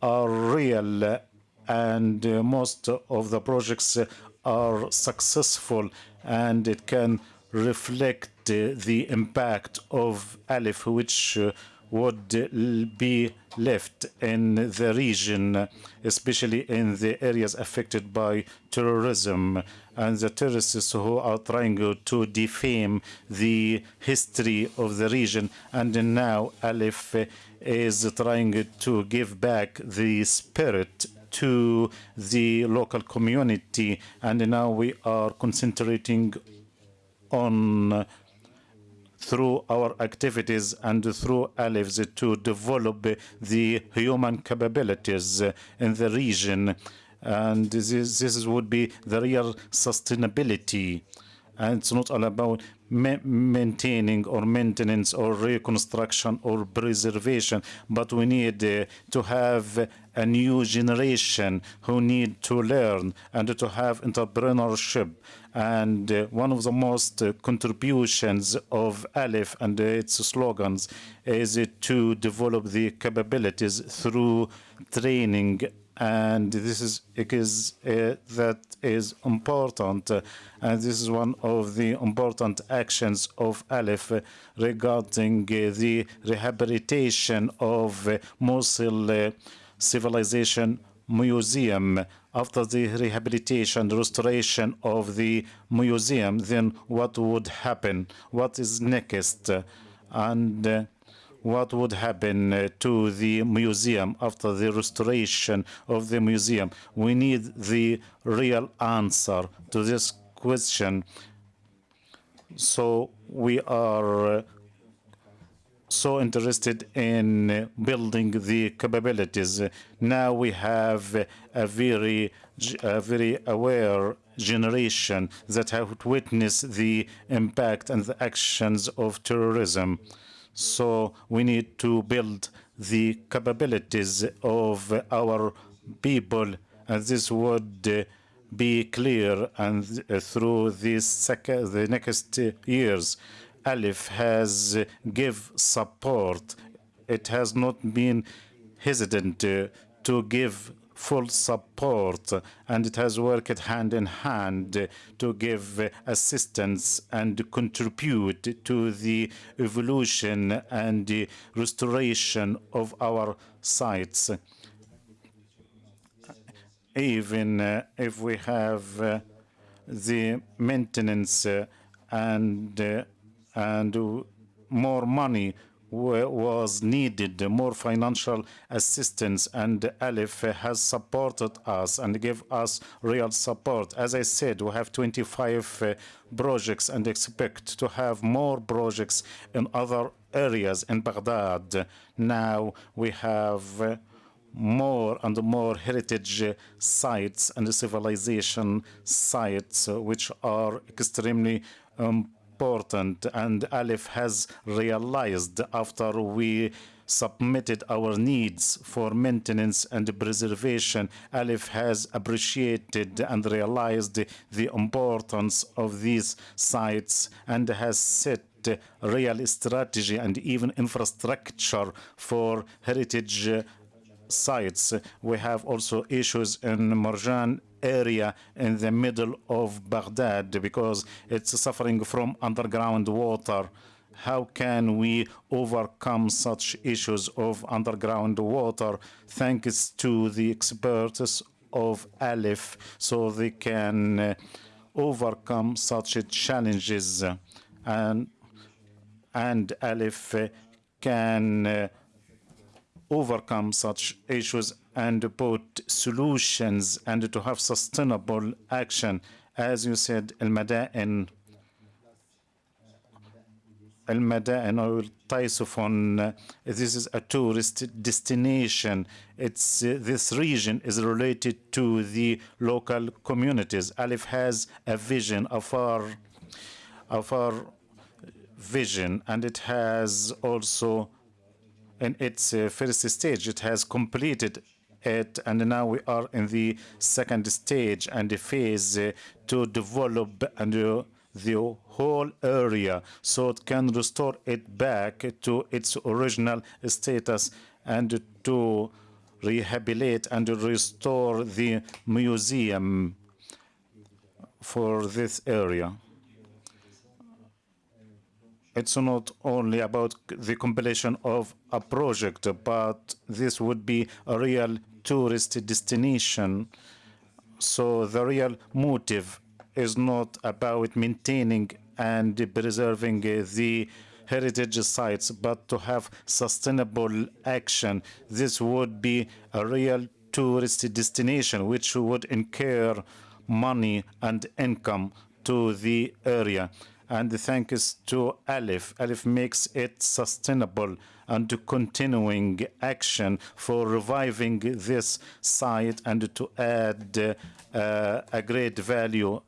are real, and uh, most of the projects are successful, and it can reflect uh, the impact of ALIPH, which would be left in the region, especially in the areas affected by terrorism and the terrorists who are trying to defame the history of the region. And now ALIPH is trying to give back the spirit to the local community. And now we are concentrating on through our activities and through ALIPH's to develop the human capabilities in the region. And this, this would be the real sustainability. And it's not all about ma maintaining or maintenance or reconstruction or preservation, but we need uh, to have a new generation who need to learn and to have entrepreneurship and uh, one of the most uh, contributions of ALIPH and uh, its slogans is to develop the capabilities through training. And this is because uh, that is important uh, and this is one of the important actions of ALIPH uh, regarding the rehabilitation of Mosul civilization museum after the rehabilitation, restoration of the museum, then what would happen? What is next? And uh, what would happen uh, to the museum after the restoration of the museum. We need the real answer to this question. So we are uh, so interested in uh, building the capabilities. Now we have a very, a very aware generation that have witnessed the impact and the actions of terrorism. So we need to build the capabilities of our people, and this would uh, be clear and uh, through this the next years. ALIPH has give support. It has not been hesitant to, to give full support and it has worked hand in hand to give assistance and contribute to the evolution and the restoration of our sites. Even uh, if we have uh, the maintenance uh, and uh, and more money was needed, more financial assistance, and ALIPH has supported us and gave us real support. As I said, we have 25 uh, projects and expect to have more projects in other areas in Baghdad. Now we have uh, more and more heritage sites and civilization sites, uh, which are extremely important important and ALIPH has realized after we submitted our needs for maintenance and preservation, ALIPH has appreciated and realized the importance of these sites and has set real strategy and even infrastructure for heritage sites. We have also issues in Marjan area in the middle of Baghdad because it's suffering from underground water. How can we overcome such issues of underground water thanks to the experts of ALIPH so they can uh, overcome such challenges and and ALIPH can uh, overcome such issues and put solutions and to have sustainable action. As you said, Al-Mada'in, Al-Mada'in or Taisufon, this is a tourist destination. It's uh, This region is related to the local communities. ALIPH has a vision of our, of our vision, and it has also in its uh, first stage. It has completed it, and now we are in the second stage and phase uh, to develop and uh, the whole area. So it can restore it back to its original status and to rehabilitate and restore the museum for this area. It's not only about the completion of a project, but this would be a real tourist destination. So the real motive is not about maintaining and preserving the heritage sites, but to have sustainable action. This would be a real tourist destination, which would incur money and income to the area and the thanks to ALIPH. ALIPH makes it sustainable and to continuing action for reviving this site and to add uh, a great value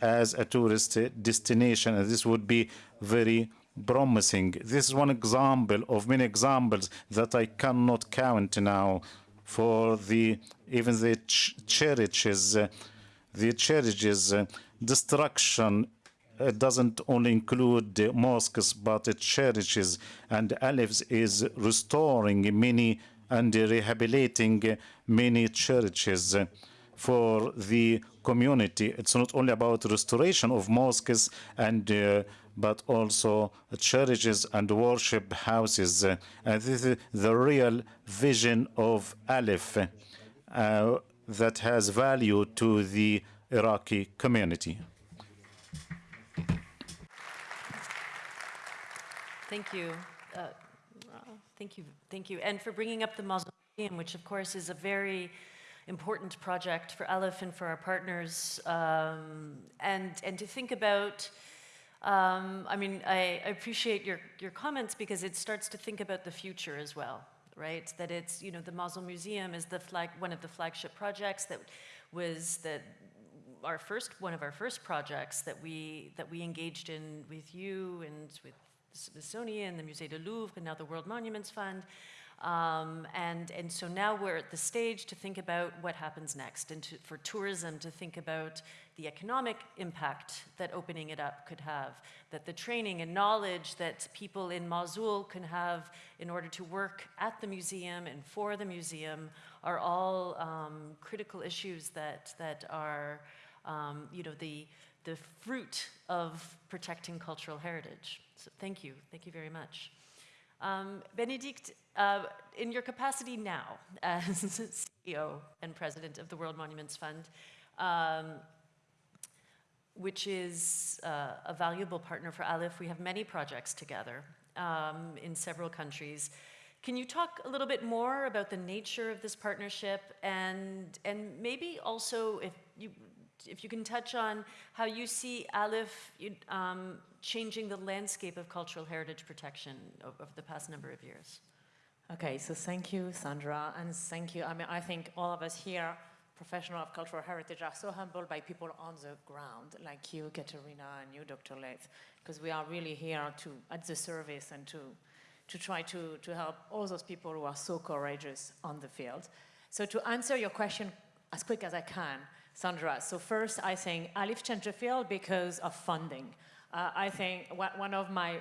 as a tourist destination. And this would be very promising. This is one example of many examples that I cannot count now for the even the ch churches, uh, the churches uh, destruction it doesn't only include mosques, but churches and ALIPHs is restoring many and rehabilitating many churches for the community. It's not only about restoration of mosques and uh, but also churches and worship houses. and this is the real vision of ALIPH uh, that has value to the Iraqi community. Thank you. Uh, Thank you, thank you. And for bringing up the mausoleum, which of course is a very important project for ALIPH and for our partners. Um, and, and to think about, um, I mean, I, I appreciate your, your comments because it starts to think about the future as well, right? That it's, you know, the Mosul Museum is the flag, one of the flagship projects that was that our first, one of our first projects that we, that we engaged in with you and with Smithsonian, the Musée du Louvre, and now the World Monuments Fund. Um, and, and so now we're at the stage to think about what happens next and to, for tourism to think about the economic impact that opening it up could have, that the training and knowledge that people in Mosul can have in order to work at the museum and for the museum are all um, critical issues that, that are, um, you know, the, the fruit of protecting cultural heritage. So thank you, thank you very much. Um, Bénédicte, uh, in your capacity now as CEO and president of the World Monuments Fund, um, which is uh, a valuable partner for ALIPH, we have many projects together um, in several countries. Can you talk a little bit more about the nature of this partnership and, and maybe also if you, if you can touch on how you see ALIPH um, changing the landscape of cultural heritage protection over the past number of years? Okay, so thank you, Sandra, and thank you. I mean, I think all of us here, professional of cultural heritage, are so humbled by people on the ground, like you, Katerina, and you, Dr. Leith, because we are really here to at the service and to to try to, to help all those people who are so courageous on the field. So to answer your question as quick as I can, Sandra, so first I think changed the field because of funding. Uh, I think one of my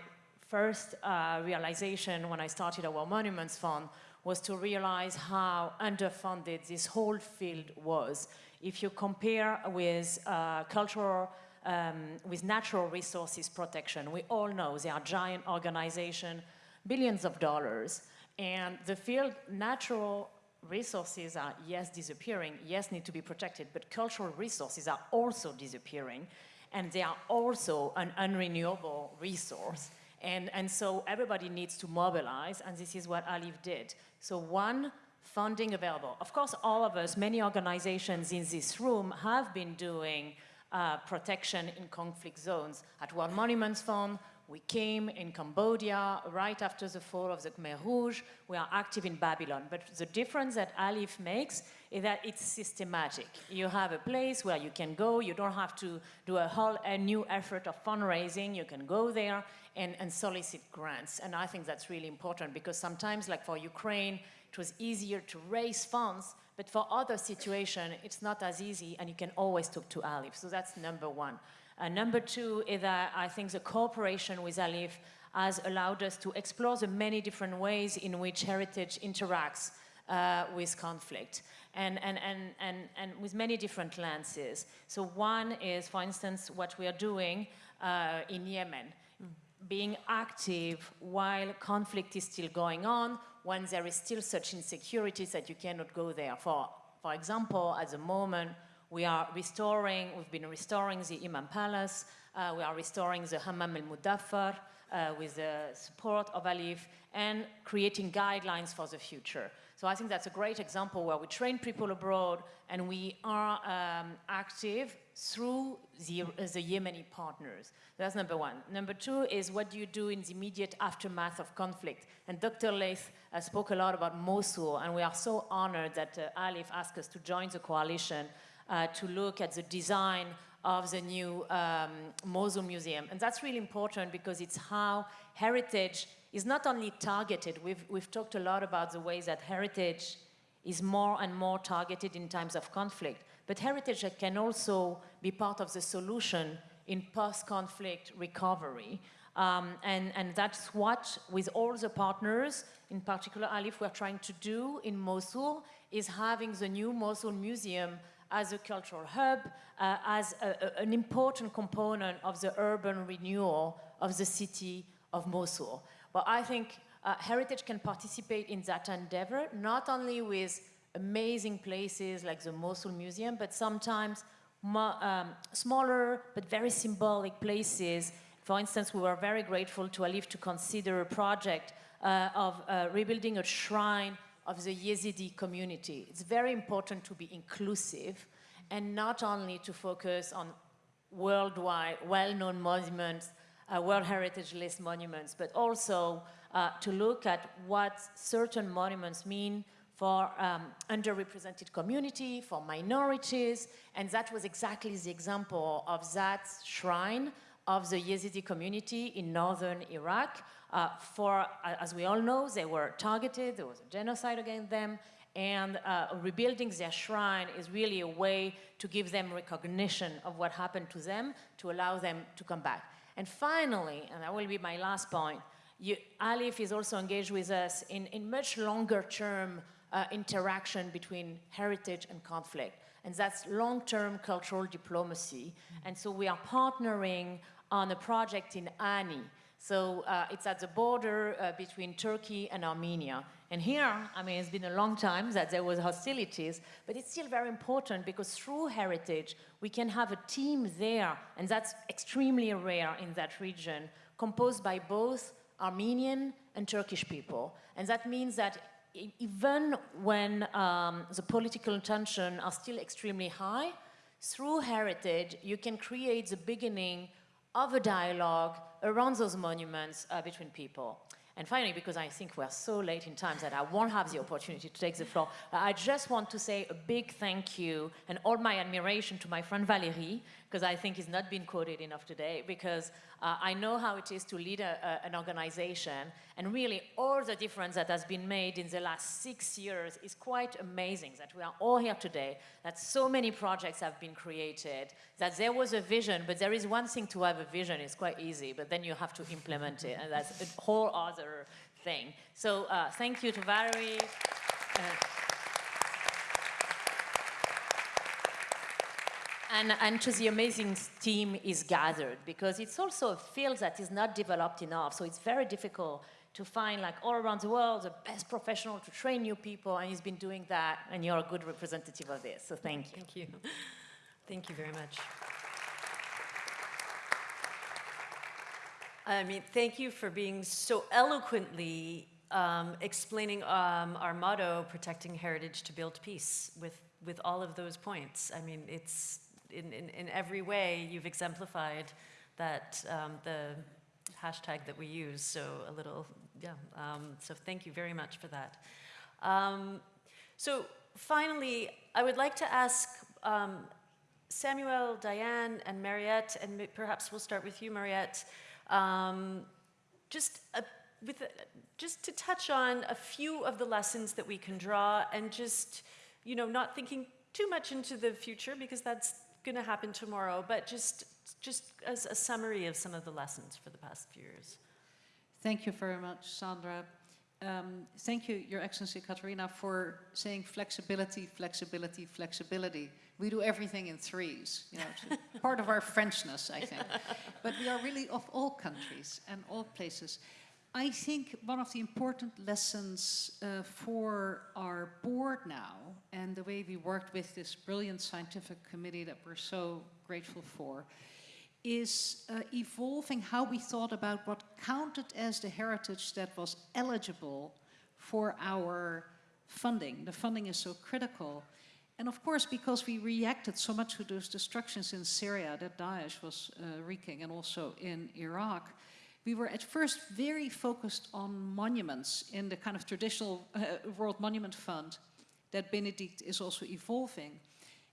first uh, realization when I started World Monuments Fund was to realize how underfunded this whole field was. If you compare with uh, cultural, um, with natural resources protection, we all know they are giant organizations, billions of dollars, and the field natural resources are, yes, disappearing, yes, need to be protected, but cultural resources are also disappearing, and they are also an unrenewable resource. And, and so everybody needs to mobilize, and this is what ALIPH did. So one, funding available. Of course, all of us, many organizations in this room have been doing uh, protection in conflict zones. At World Monuments Fund, we came in Cambodia right after the fall of the Khmer Rouge. We are active in Babylon. But the difference that ALIPH makes is that it's systematic. You have a place where you can go. You don't have to do a whole a new effort of fundraising. You can go there and, and solicit grants. And I think that's really important because sometimes, like for Ukraine, it was easier to raise funds but for other situations, it's not as easy, and you can always talk to ALIPH. So that's number one. Uh, number two is that I think the cooperation with ALIPH has allowed us to explore the many different ways in which heritage interacts uh, with conflict and, and, and, and, and with many different lenses. So one is, for instance, what we are doing uh, in Yemen, being active while conflict is still going on, when there is still such insecurities that you cannot go there. For, for example, at the moment, we are restoring, we've been restoring the Imam Palace, uh, we are restoring the Hammam al-Mudaffar uh, with the support of ALIPH and creating guidelines for the future. So I think that's a great example where we train people abroad and we are um, active through the, uh, the Yemeni partners. That's number one. Number two is what do you do in the immediate aftermath of conflict? And Dr. Leith uh, spoke a lot about Mosul, and we are so honored that uh, ALIPH asked us to join the coalition uh, to look at the design of the new um, Mosul Museum. And that's really important because it's how heritage is not only targeted, we've, we've talked a lot about the ways that heritage is more and more targeted in times of conflict, but heritage can also be part of the solution in post-conflict recovery. Um, and, and that's what, with all the partners, in particular ALIPH, we're trying to do in Mosul, is having the new Mosul Museum as a cultural hub, uh, as a, a, an important component of the urban renewal of the city of Mosul. But I think uh, heritage can participate in that endeavor, not only with amazing places like the Mosul Museum, but sometimes um, smaller but very symbolic places. For instance, we were very grateful to ALIPH to consider a project uh, of uh, rebuilding a shrine of the Yazidi community. It's very important to be inclusive and not only to focus on worldwide well-known monuments, uh, World Heritage List monuments, but also uh, to look at what certain monuments mean for um, underrepresented community, for minorities, and that was exactly the example of that shrine of the Yazidi community in northern Iraq. Uh, for, uh, as we all know, they were targeted, there was a genocide against them, and uh, rebuilding their shrine is really a way to give them recognition of what happened to them, to allow them to come back. And finally, and that will be my last point, you, ALIPH is also engaged with us in, in much longer term uh, interaction between heritage and conflict. And that's long-term cultural diplomacy. And so we are partnering on a project in Ani. So uh, it's at the border uh, between Turkey and Armenia. And here, I mean, it's been a long time that there was hostilities, but it's still very important because through heritage, we can have a team there, and that's extremely rare in that region, composed by both Armenian and Turkish people. And that means that even when um, the political tension are still extremely high, through heritage, you can create the beginning of a dialogue around those monuments uh, between people. And finally, because I think we're so late in time that I won't have the opportunity to take the floor, I just want to say a big thank you and all my admiration to my friend Valéry, because I think he's not been quoted enough today, because uh, I know how it is to lead a, a, an organization, and really all the difference that has been made in the last six years is quite amazing, that we are all here today, that so many projects have been created, that there was a vision, but there is one thing to have a vision, it's quite easy, but then you have to implement it, and that's a whole other thing. So uh, thank you to Valéry. Uh, and, and to the amazing team is gathered because it's also a field that is not developed enough. So it's very difficult to find like all around the world the best professional to train new people and he's been doing that and you're a good representative of this. So thank you. Thank you. Thank you very much. I mean, thank you for being so eloquently um, explaining um, our motto, protecting heritage to build peace, with, with all of those points. I mean, it's in, in, in every way you've exemplified that um, the hashtag that we use, so a little, yeah, um, so thank you very much for that. Um, so finally, I would like to ask um, Samuel, Diane, and Mariët, and perhaps we'll start with you, Mariët, um, just, a, with a, just to touch on a few of the lessons that we can draw and just, you know, not thinking too much into the future because that's going to happen tomorrow, but just, just as a summary of some of the lessons for the past few years. Thank you very much, Sandra. Um, thank you, Your Excellency Katerina, for saying flexibility, flexibility, flexibility. We do everything in threes, you know, part of our Frenchness, I think. But we are really of all countries and all places. I think one of the important lessons uh, for our board now, and the way we worked with this brilliant scientific committee that we're so grateful for, is uh, evolving how we thought about what counted as the heritage that was eligible for our funding. The funding is so critical. And of course, because we reacted so much to those destructions in Syria that Daesh was uh, wreaking and also in Iraq, we were at first very focused on monuments in the kind of traditional uh, World Monument Fund that Bénédicte is also evolving.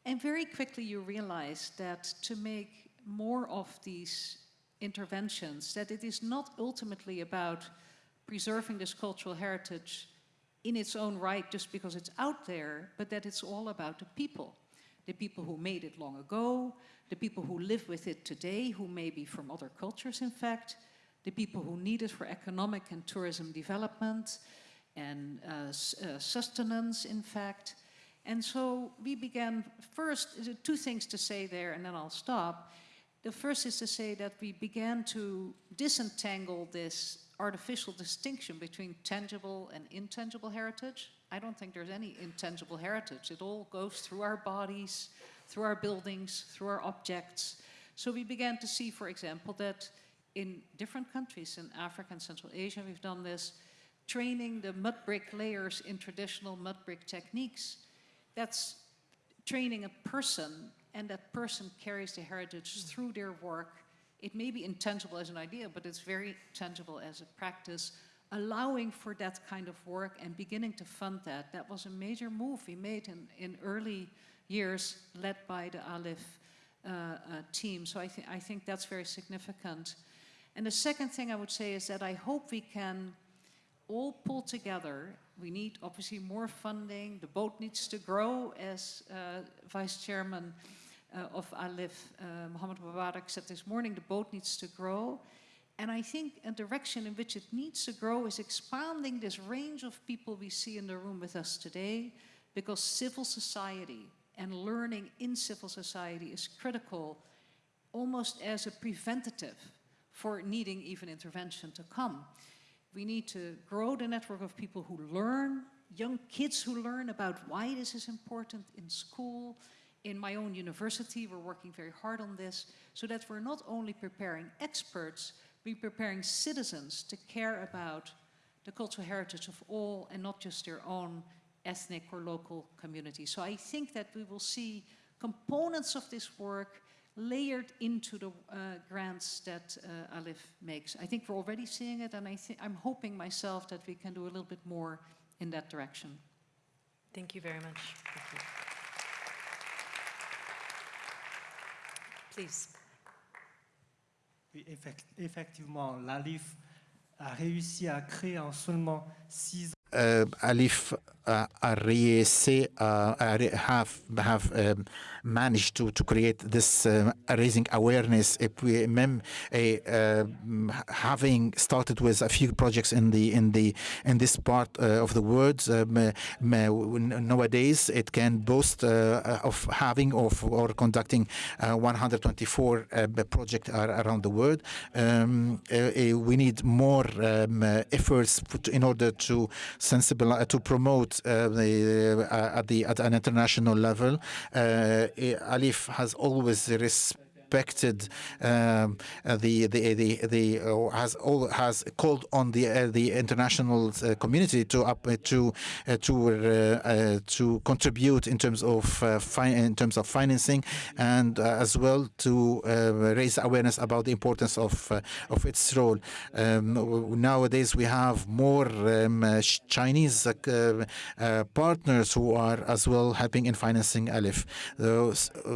And very quickly you realize that to make more of these interventions, that it is not ultimately about preserving this cultural heritage in its own right just because it's out there, but that it's all about the people. The people who made it long ago, the people who live with it today, who may be from other cultures in fact, the people who need it for economic and tourism development and uh, uh, sustenance, in fact. And so we began first, two things to say there and then I'll stop. The first is to say that we began to disentangle this artificial distinction between tangible and intangible heritage. I don't think there's any intangible heritage. It all goes through our bodies, through our buildings, through our objects. So we began to see, for example, that in different countries in Africa and Central Asia, we've done this, training the mud brick layers in traditional mud brick techniques. That's training a person, and that person carries the heritage through their work. It may be intangible as an idea, but it's very tangible as a practice, allowing for that kind of work and beginning to fund that. That was a major move we made in, in early years, led by the ALIPH uh, uh, team. So I, th I think that's very significant. And the second thing I would say is that I hope we can all pull together. We need obviously more funding. The boat needs to grow, as uh, Vice Chairman uh, of ALIPH uh, Mohammed Mubarak, said this morning. The boat needs to grow. And I think a direction in which it needs to grow is expanding this range of people we see in the room with us today, because civil society and learning in civil society is critical, almost as a preventative for needing even intervention to come. We need to grow the network of people who learn, young kids who learn about why this is important in school. In my own university, we're working very hard on this, so that we're not only preparing experts, we're preparing citizens to care about the cultural heritage of all and not just their own ethnic or local community. So I think that we will see components of this work layered into the uh, grants that uh, ALIPH makes. I think we're already seeing it, and I I'm hoping myself that we can do a little bit more in that direction. Thank you very much. You. Please. Oui, effectivement, l'ALIPH a réussi à créer en seulement six ans. Uh, ALIPH uh, REC uh, have have um, managed to to create this raising awareness. If we mem uh, having started with a few projects in the in the in this part of the world, um, nowadays it can boast of having of or conducting 124 projects around the world. Um, we need more um, efforts in order to sensibilize to promote uh, the, uh, at the at an international level. Uh, ALIPH has always respected respected um, the the the, the uh, has all has called on the uh, the international uh, community to up to to to contribute in terms of in terms of financing and as well to raise awareness about the importance of of its role. Um, nowadays we have more um, Chinese partners who are as well helping in financing ALIPH.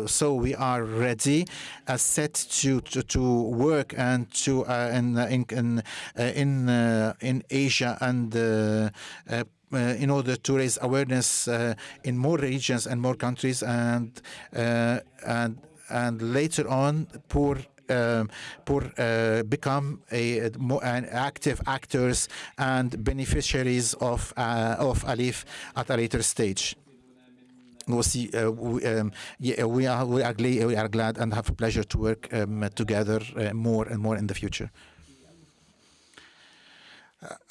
so we are ready uh, set to, to, to work and to uh, in in in uh, in, uh, in Asia and uh, uh, in order to raise awareness in more regions and more countries and and and later on poor um, pour uh, become a, more an active actors and beneficiaries of uh, of ALIPH at a later stage we'll see. Uh, we, um, yeah, we are we are, glad, we are glad and have a pleasure to work um, together uh, more and more in the future.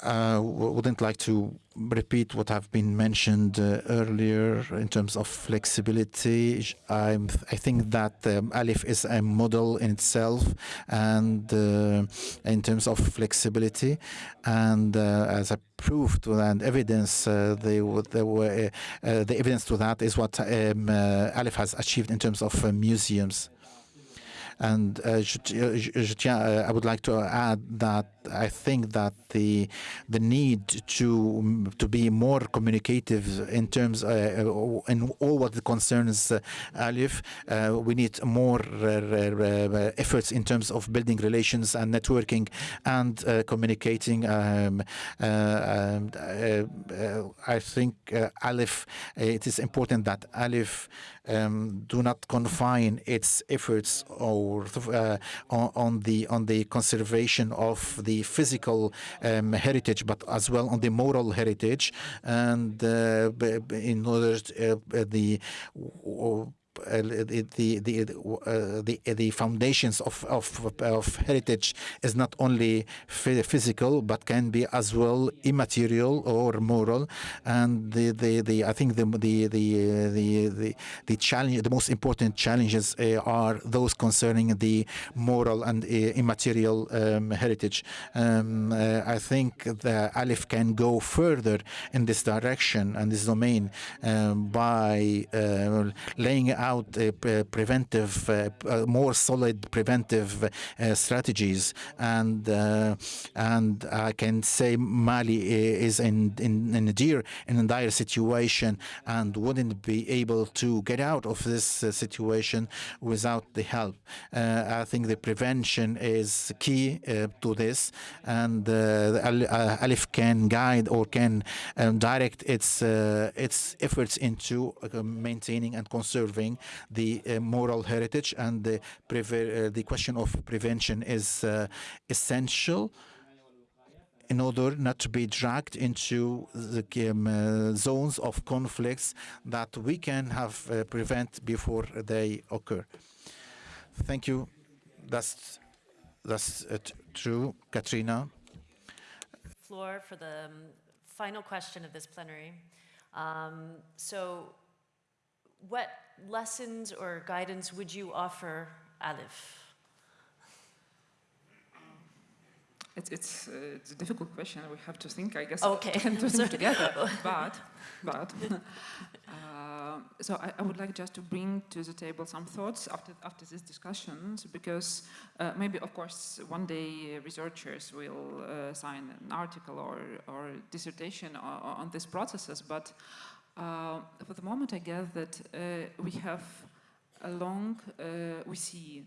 I uh, wouldn't like to repeat what have been mentioned uh, earlier in terms of flexibility. I'm, i think that um, ALIPH is a model in itself and uh, in terms of flexibility and uh, as a proof and evidence uh, they, they were, uh, the evidence to that is what um, ALIPH has achieved in terms of museums. And uh, uh, I would like to add that I think that the the need to to be more communicative in terms uh, uh in all what concerns uh, ALIPH, uh, we need more efforts in terms of building relations and networking and communicating. Um, I think ALIPH, it is important that ALIPH um, do not confine its efforts or uh, on, the on the conservation of the physical um, heritage, but as well on the moral heritage, and uh, in order to, uh, the uh, the the the, uh, the the foundations of, of of heritage is not only physical but can be as well immaterial or moral. And the the, the I think the the the the the, the challenge the most important challenges uh, are those concerning the moral and uh, immaterial um, heritage. Um, uh, I think the ALIPH can go further in this direction and this domain um, by uh, laying out Uh, preventive, uh, uh, more solid preventive uh, strategies. And uh, and I can say Mali is in in, in a dear in a dire situation and wouldn't be able to get out of this uh, situation without the help. I think the prevention is key to this, and ALIPH can guide or can um, direct its its efforts into maintaining and conserving the uh, moral heritage and the, uh, the question of prevention is uh, essential in order not to be dragged into the um, uh, zones of conflicts that we can have prevent before they occur. Thank you. That's that's true, Katrina. Floor for the um, final question of this plenary. Um, so what lessons or guidance would you offer ALIPH? It's, it's, uh, it's a difficult question. We have to think, I guess, okay. and to think together. but, but, uh, so I, I, would like just to bring to the table some thoughts after, after these discussions, because uh, maybe, of course, one day researchers will uh, sign an article or, or dissertation on, on these processes, but for the moment, I guess that uh, we have a long, uh, we see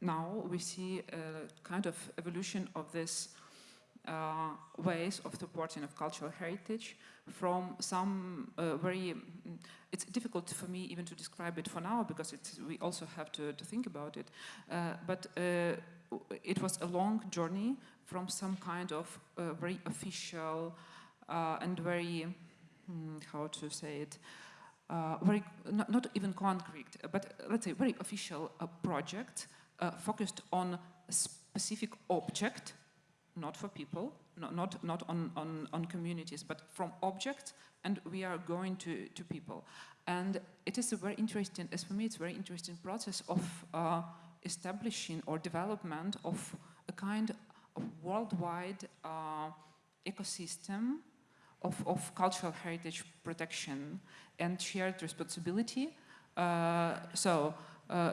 now, we see a kind of evolution of this uh, ways of supporting of cultural heritage from some uh, very, it's difficult for me even to describe it for now because we also have to, to think about it, uh, but it was a long journey from some kind of very official and very Hmm, how to say it, uh, very, not, not, even concrete, but let's say very official uh, project uh, focused on a specific object, not for people, not, not, not on, on, on communities, but from objects, and we are going to, to people. And it is a very interesting, as for me, it's a very interesting process of uh, establishing or development of a kind of worldwide uh, ecosystem of, of cultural heritage protection and shared responsibility. Uh, so uh,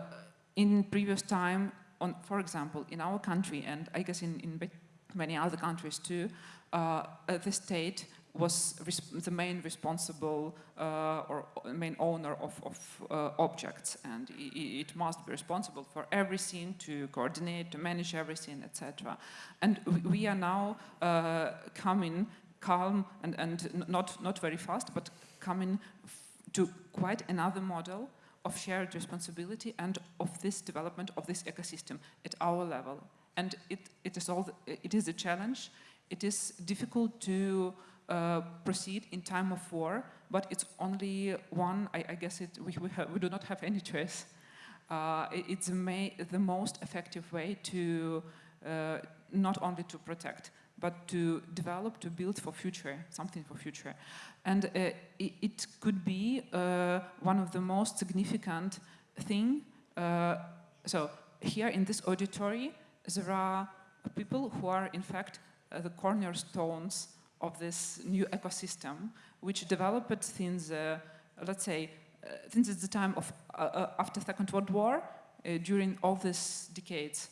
in previous time, on, for example, in our country, and I guess in, in many other countries too, uh, the state was the main responsible uh, or main owner of, of uh, objects and it, it, must be responsible for everything to coordinate, to manage everything, etc. And we, we are now uh, coming calm and, and not, not very fast, but coming to quite another model of shared responsibility and of this development of this ecosystem at our level. And it, it, is, all the, it is a challenge. It is difficult to uh, proceed in time of war, but it's only one, I, I guess it, we, we, have, we, do not have any choice. Uh, it, it's the most effective way to uh, not only to protect, but to develop, to build for future, something for future. And uh, it, it, could be uh, one of the most significant thing. Uh, so here in this auditory, there are people who are in fact uh, the cornerstones of this new ecosystem, which developed since, uh, let's say, uh, since the time of after Second World War, during all these decades.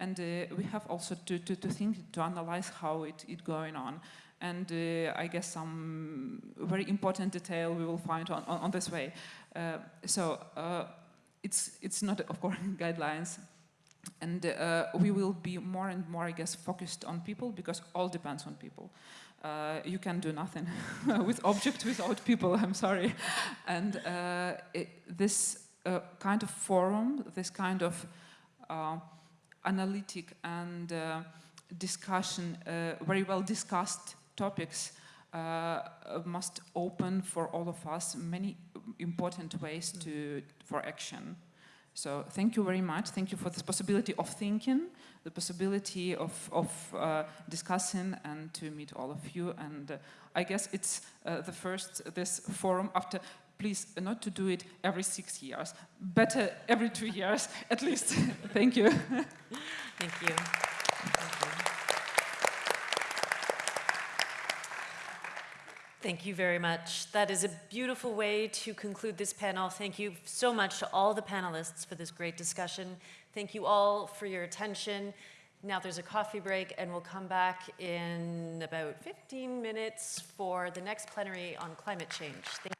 And uh, we have also to, to, to, think, to analyze how it is going on. And uh, I guess some very important detail we will find on, on, on this way. Uh, so uh, it's, it's not, of course, guidelines. And uh, we will be more and more, I guess, focused on people because all depends on people. Uh, you can do nothing with objects without people, I'm sorry. And it, this kind of forum, this kind of analytic and uh, discussion, uh, very well discussed topics uh, must open for all of us many important ways to, for action. So thank you very much. Thank you for this possibility of thinking, the possibility of, of uh, discussing and to meet all of you. And uh, I guess it's uh, the first, this forum after, please not to do it every six years, better every two years at least. thank you. Thank you. Thank you. Thank you very much. That is a beautiful way to conclude this panel. Thank you so much to all the panelists for this great discussion. Thank you all for your attention. Now there's a coffee break and we'll come back in about 15 minutes for the next plenary on climate change. Thank